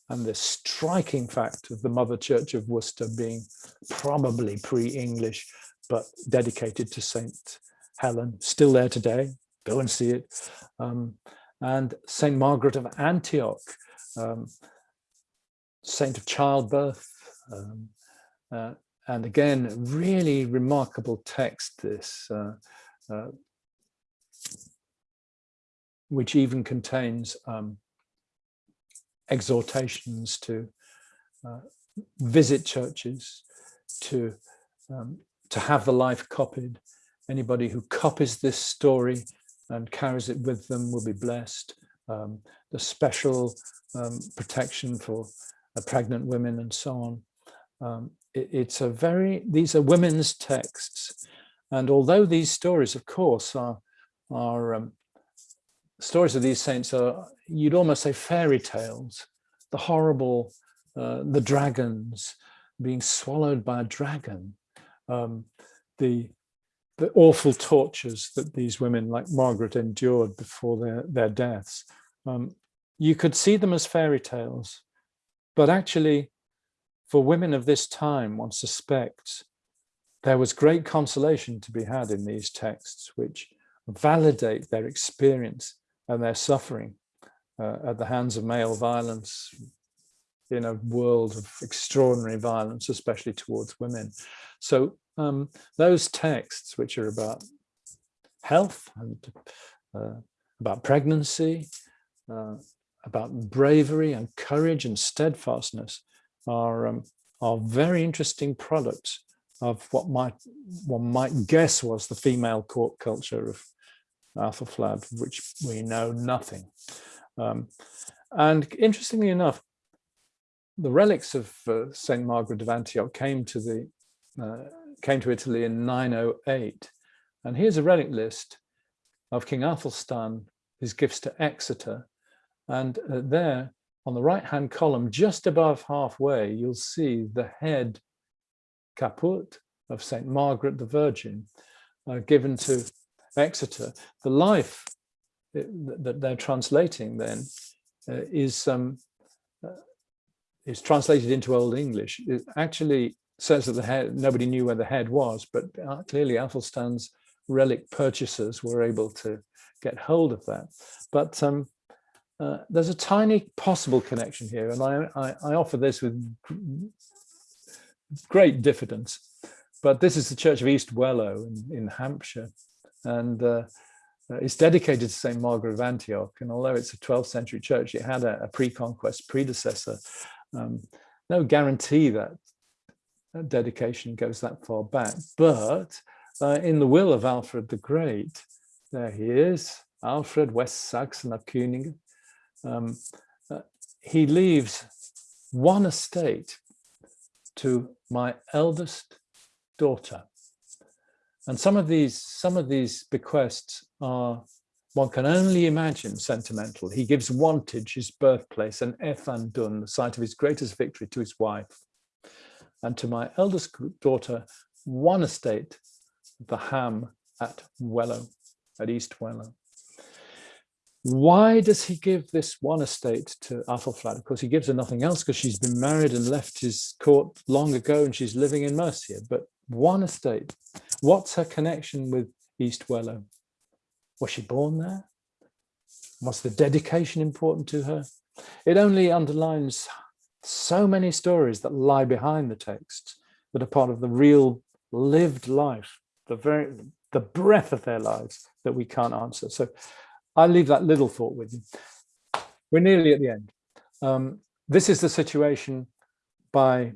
and the striking fact of the Mother Church of Worcester being probably pre-English, but dedicated to Saint Helen, still there today, go and see it. Um, and Saint Margaret of Antioch, um, saint of childbirth. Um, uh, and again, really remarkable text, this. Uh, uh, which even contains um, exhortations to uh, visit churches, to um, to have the life copied. Anybody who copies this story and carries it with them will be blessed. Um, the special um, protection for uh, pregnant women and so on. Um, it, it's a very, these are women's texts. And although these stories, of course, are, are um, stories of these saints are, you'd almost say fairy tales, the horrible, uh, the dragons being swallowed by a dragon, um, the the awful tortures that these women like Margaret endured before their, their deaths. Um, you could see them as fairy tales, but actually for women of this time, one suspects there was great consolation to be had in these texts, which validate their experience and their suffering uh, at the hands of male violence in a world of extraordinary violence, especially towards women. So um, those texts, which are about health and uh, about pregnancy, uh, about bravery and courage and steadfastness, are um, are very interesting products of what might one might guess was the female court culture of Athelflaed, which we know nothing. Um, and interestingly enough, the relics of uh, Saint Margaret of Antioch came to the uh, came to Italy in 908. And here's a relic list of King Athelstan, his gifts to Exeter. And uh, there on the right hand column, just above halfway, you'll see the head caput of St. Margaret the Virgin uh, given to Exeter. The life uh, that they're translating then uh, is um, uh, is translated into Old English. It actually says that the head, nobody knew where the head was, but uh, clearly Athelstan's relic purchasers were able to get hold of that. But um, uh, there's a tiny possible connection here, and I, I, I, offer this with great diffidence. But this is the Church of East Wellow in, in Hampshire, and uh, it's dedicated to St. Margaret of Antioch. And although it's a 12th century church, it had a, a pre-conquest predecessor. Um, no guarantee that dedication goes that far back. But uh, in the will of Alfred the Great, there he is, Alfred West Saxon of König. Um, uh, he leaves one estate to my eldest daughter. And some of these, some of these bequests are, one can only imagine sentimental. He gives Wantage, his birthplace, and Ethandun, the site of his greatest victory, to his wife and to my eldest daughter one estate, the Ham at Wellow, at East Wellow. Why does he give this one estate to Athelflaed? Of course, he gives her nothing else because she's been married and left his court long ago and she's living in Mercia. But one estate, what's her connection with East Wellow? Was she born there? Was the dedication important to her? It only underlines so many stories that lie behind the text that are part of the real lived life, the very the breath of their lives that we can't answer. So I'll leave that little thought with you. We're nearly at the end. Um, this is the situation by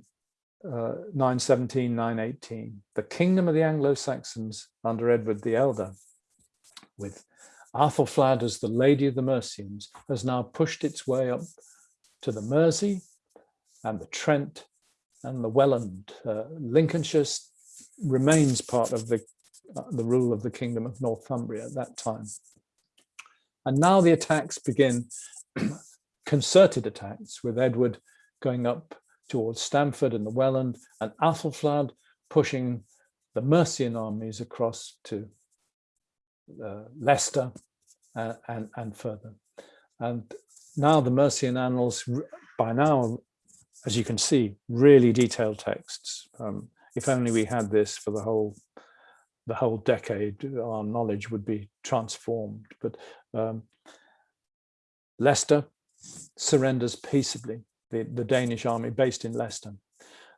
uh, 917, 918. The kingdom of the Anglo-Saxons under Edward the Elder, with Athelflaed as the Lady of the Mercians, has now pushed its way up to the Mersey and the Trent and the Welland. Uh, Lincolnshire remains part of the, uh, the rule of the Kingdom of Northumbria at that time. And now the attacks begin, concerted attacks with Edward going up towards Stamford and the Welland and Athelflaed pushing the Mercian armies across to uh, Leicester uh, and, and further. And now the Mercian annals by now as you can see, really detailed texts. Um, if only we had this for the whole the whole decade, our knowledge would be transformed. But um, Leicester surrenders peaceably, the, the Danish army based in Leicester.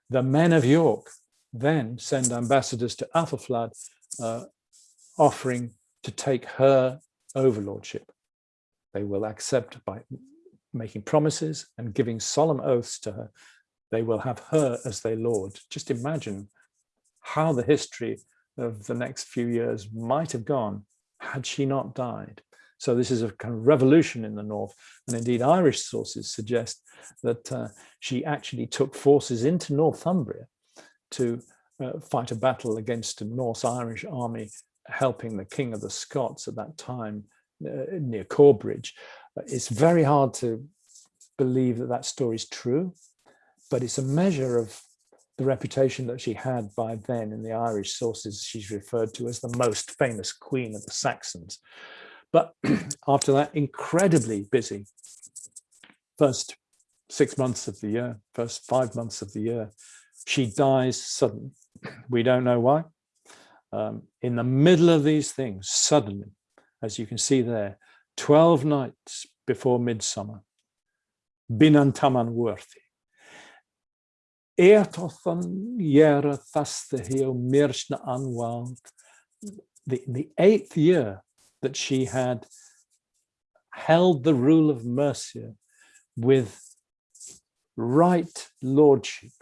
The men of York then send ambassadors to Athelflaed, uh, offering to take her overlordship. They will accept by making promises and giving solemn oaths to her. They will have her as their Lord. Just imagine how the history of the next few years might have gone had she not died. So this is a kind of revolution in the north. And indeed, Irish sources suggest that uh, she actually took forces into Northumbria to uh, fight a battle against a Norse-Irish army helping the king of the Scots at that time uh, near Corbridge. It's very hard to believe that that story is true, but it's a measure of the reputation that she had by then in the Irish sources she's referred to as the most famous queen of the Saxons. But after that, incredibly busy. First six months of the year, first five months of the year, she dies suddenly. We don't know why. Um, in the middle of these things, suddenly, as you can see there, 12 nights before midsummer, Binantaman Worthy. Eartothan Yera Thastahio Mirshna Anwald, the, the eighth year that she had held the rule of Mercia with right lordship,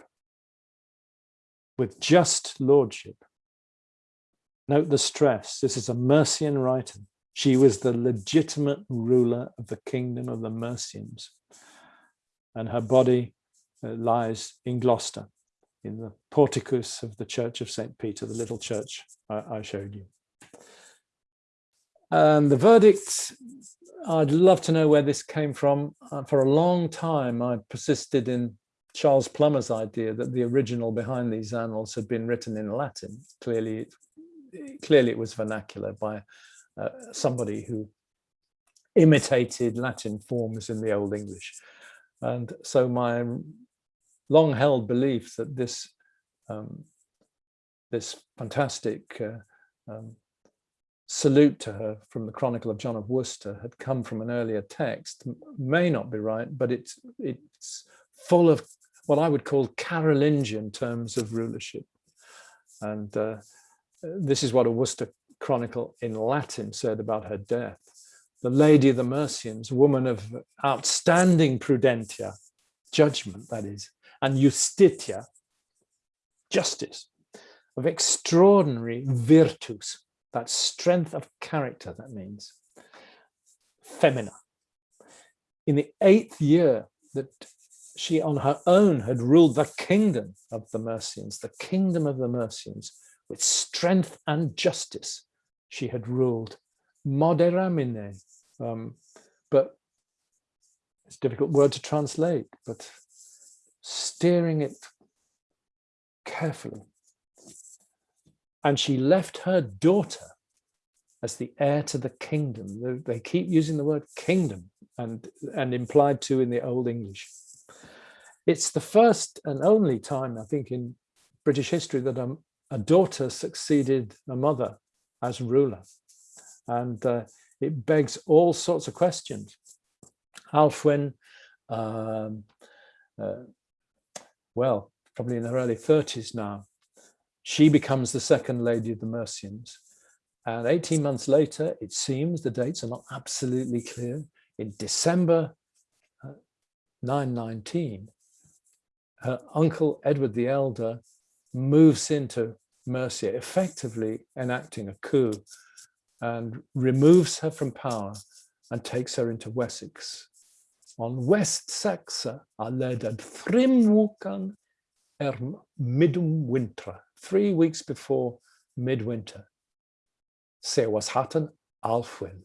with just lordship. Note the stress, this is a Mercian writer. She was the legitimate ruler of the kingdom of the Mercians. And her body uh, lies in Gloucester, in the porticus of the Church of St. Peter, the little church I, I showed you. And the verdict, I'd love to know where this came from. Uh, for a long time, I persisted in Charles Plummer's idea that the original behind these annals had been written in Latin. Clearly, clearly it was vernacular by uh, somebody who imitated Latin forms in the Old English. And so my long held belief that this um, this fantastic uh, um, salute to her from the Chronicle of John of Worcester had come from an earlier text may not be right, but it's it's full of what I would call Carolingian terms of rulership. And uh, this is what a Worcester Chronicle in Latin said about her death. The Lady of the Mercians, woman of outstanding prudentia, judgment that is, and justitia, justice, of extraordinary virtus, that strength of character, that means, femina. In the eighth year that she on her own had ruled the kingdom of the Mercians, the kingdom of the Mercians, with strength and justice, she had ruled moderamine, um, but it's a difficult word to translate, but steering it carefully. And she left her daughter as the heir to the kingdom. They keep using the word kingdom and, and implied to in the Old English. It's the first and only time, I think, in British history that a, a daughter succeeded a mother as ruler. And uh, it begs all sorts of questions. Alfwen, um, uh, well, probably in her early 30s now, she becomes the second lady of the Mercians. And 18 months later, it seems, the dates are not absolutely clear, in December uh, 919, her uncle Edward the Elder moves into Mercia, effectively enacting a coup and removes her from power and takes her into Wessex. On West Saxa a ledad thrim er midum winter, three weeks before midwinter. Se was hatten Alfwin.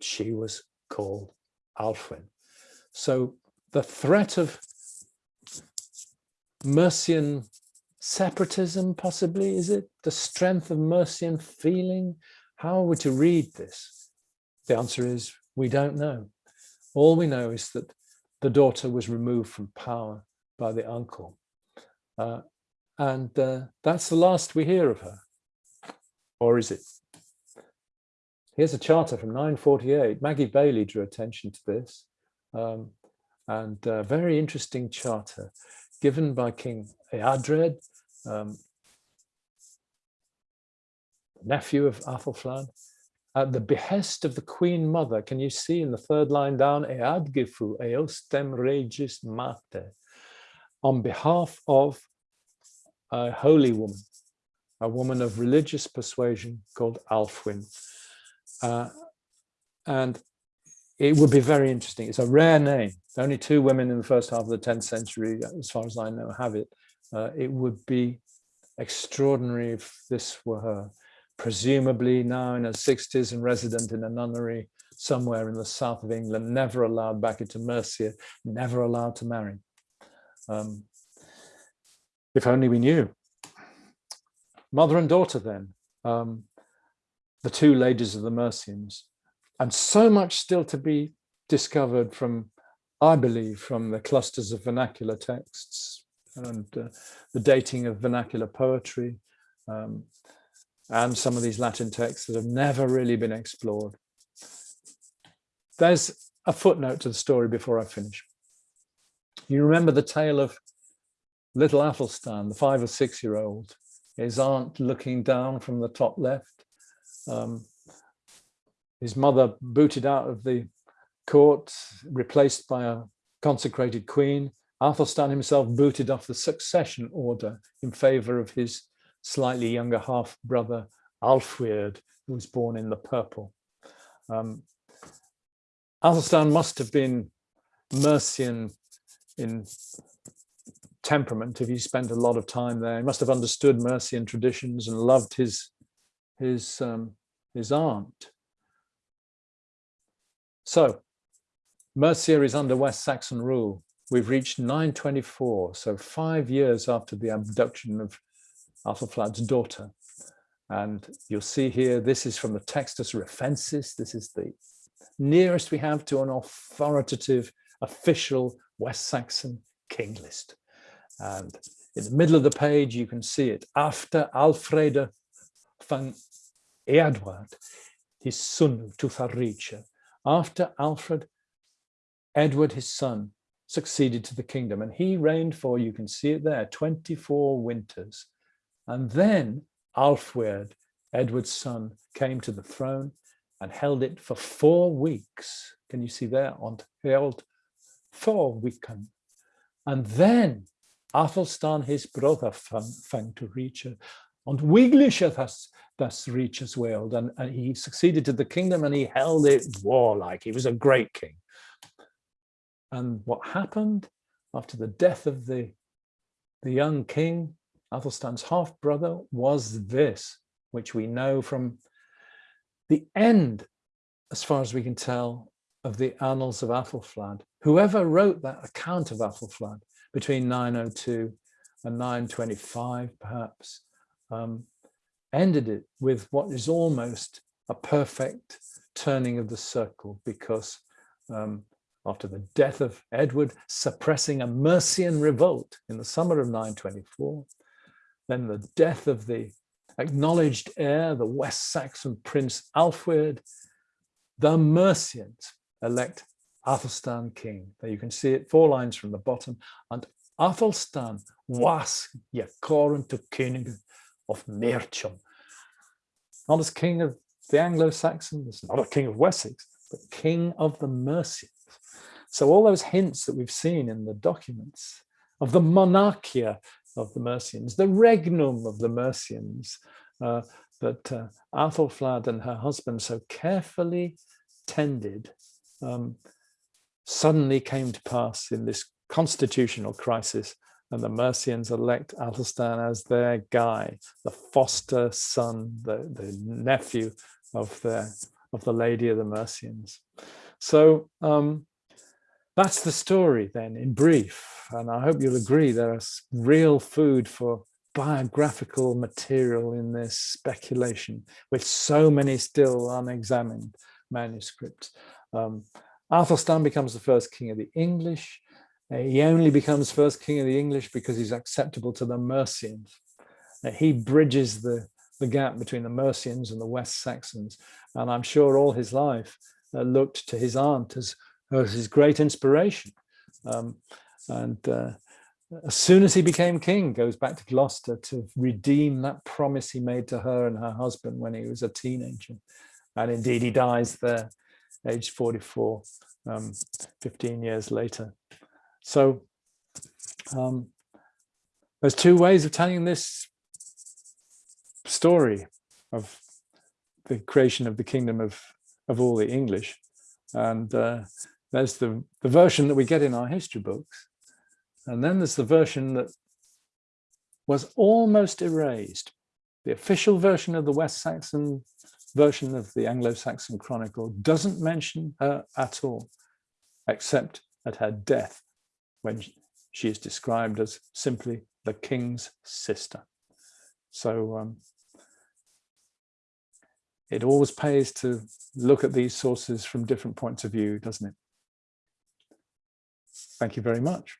She was called Alfwin. So the threat of Mercian separatism, possibly, is it? The strength of Mercian feeling? How are we to read this? The answer is we don't know. All we know is that the daughter was removed from power by the uncle. Uh, and uh, that's the last we hear of her. Or is it? Here's a charter from 948. Maggie Bailey drew attention to this. Um, and a very interesting charter given by King Eadred, um, nephew of Athelflaed, at the behest of the Queen Mother. Can you see in the third line down, Eadgifu eostem regis mater, on behalf of a holy woman, a woman of religious persuasion called Alfwin. Uh, and it would be very interesting. It's a rare name. Only two women in the first half of the 10th century, as far as I know, have it. Uh, it would be extraordinary if this were her presumably now in her 60s and resident in a nunnery somewhere in the south of England, never allowed back into Mercia, never allowed to marry. Um, if only we knew. Mother and daughter then, um, the two ladies of the Mercians, and so much still to be discovered from, I believe, from the clusters of vernacular texts and uh, the dating of vernacular poetry, um, and some of these Latin texts that have never really been explored. There's a footnote to the story before I finish. You remember the tale of little Athelstan, the five or six year old, his aunt looking down from the top left, um, his mother booted out of the court, replaced by a consecrated queen, Athelstan himself booted off the succession order in favor of his slightly younger half brother, Alfred, who was born in the purple. Um, Athelstan must have been Mercian in temperament if he spent a lot of time there. He must have understood Mercian traditions and loved his, his, um, his aunt. So Mercia is under West Saxon rule. We've reached 924, so five years after the abduction of Athelflaed's daughter. And you'll see here, this is from the Textus Roffensis. This is the nearest we have to an authoritative, official West Saxon king list. And in the middle of the page, you can see it. After Alfred van Edward, his son to after Alfred, Edward, his son, succeeded to the kingdom. And he reigned for, you can see it there, 24 winters. And then Alfred, Edward's son, came to the throne and held it for four weeks. Can you see there? On held four weeks. And then Athelstan, his brother, fang to reach uh, it. And Wiglisha das, uh, das reach as well. And, and he succeeded to the kingdom and he held it warlike. He was a great king. And what happened after the death of the, the young king, Athelstan's half brother was this, which we know from the end, as far as we can tell, of the annals of Athelflaed. Whoever wrote that account of Athelflaed between 902 and 925, perhaps, um, ended it with what is almost a perfect turning of the circle because um, after the death of Edward suppressing a Mercian revolt in the summer of 924, then the death of the acknowledged heir, the West Saxon Prince Alfred, the Mercians elect Athelstan king. There you can see it, four lines from the bottom. And Athelstan was Jacorin to king of Mercian. Not as king of the Anglo-Saxons, not a king of Wessex, but king of the Mercians. So all those hints that we've seen in the documents of the monarchia of the Mercians, the regnum of the Mercians uh, that uh, Athelflaed and her husband so carefully tended um, suddenly came to pass in this constitutional crisis and the Mercians elect Athelstan as their guy, the foster son, the, the nephew of the, of the lady of the Mercians. So um, that's the story then in brief. And I hope you'll agree there is real food for biographical material in this speculation with so many still unexamined manuscripts. Um, Athelstan becomes the first king of the English. Uh, he only becomes first king of the English because he's acceptable to the Mercians. Uh, he bridges the, the gap between the Mercians and the West Saxons. And I'm sure all his life uh, looked to his aunt as was his great inspiration. Um, and uh, as soon as he became king, goes back to Gloucester to redeem that promise he made to her and her husband when he was a teenager. And indeed, he dies there, aged 44, um, 15 years later. So um, there's two ways of telling this story of the creation of the kingdom of, of all the English. And uh, there's the, the version that we get in our history books. And then there's the version that was almost erased. The official version of the West Saxon version of the Anglo-Saxon Chronicle doesn't mention her at all, except at her death, when she is described as simply the king's sister. So um, it always pays to look at these sources from different points of view, doesn't it? Thank you very much.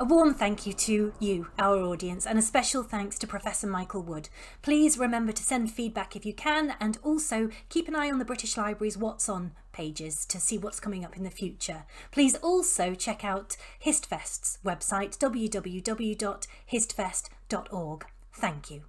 A warm thank you to you, our audience, and a special thanks to Professor Michael Wood. Please remember to send feedback if you can, and also keep an eye on the British Library's What's On pages to see what's coming up in the future. Please also check out HistFest's website, www.histfest.org. Thank you.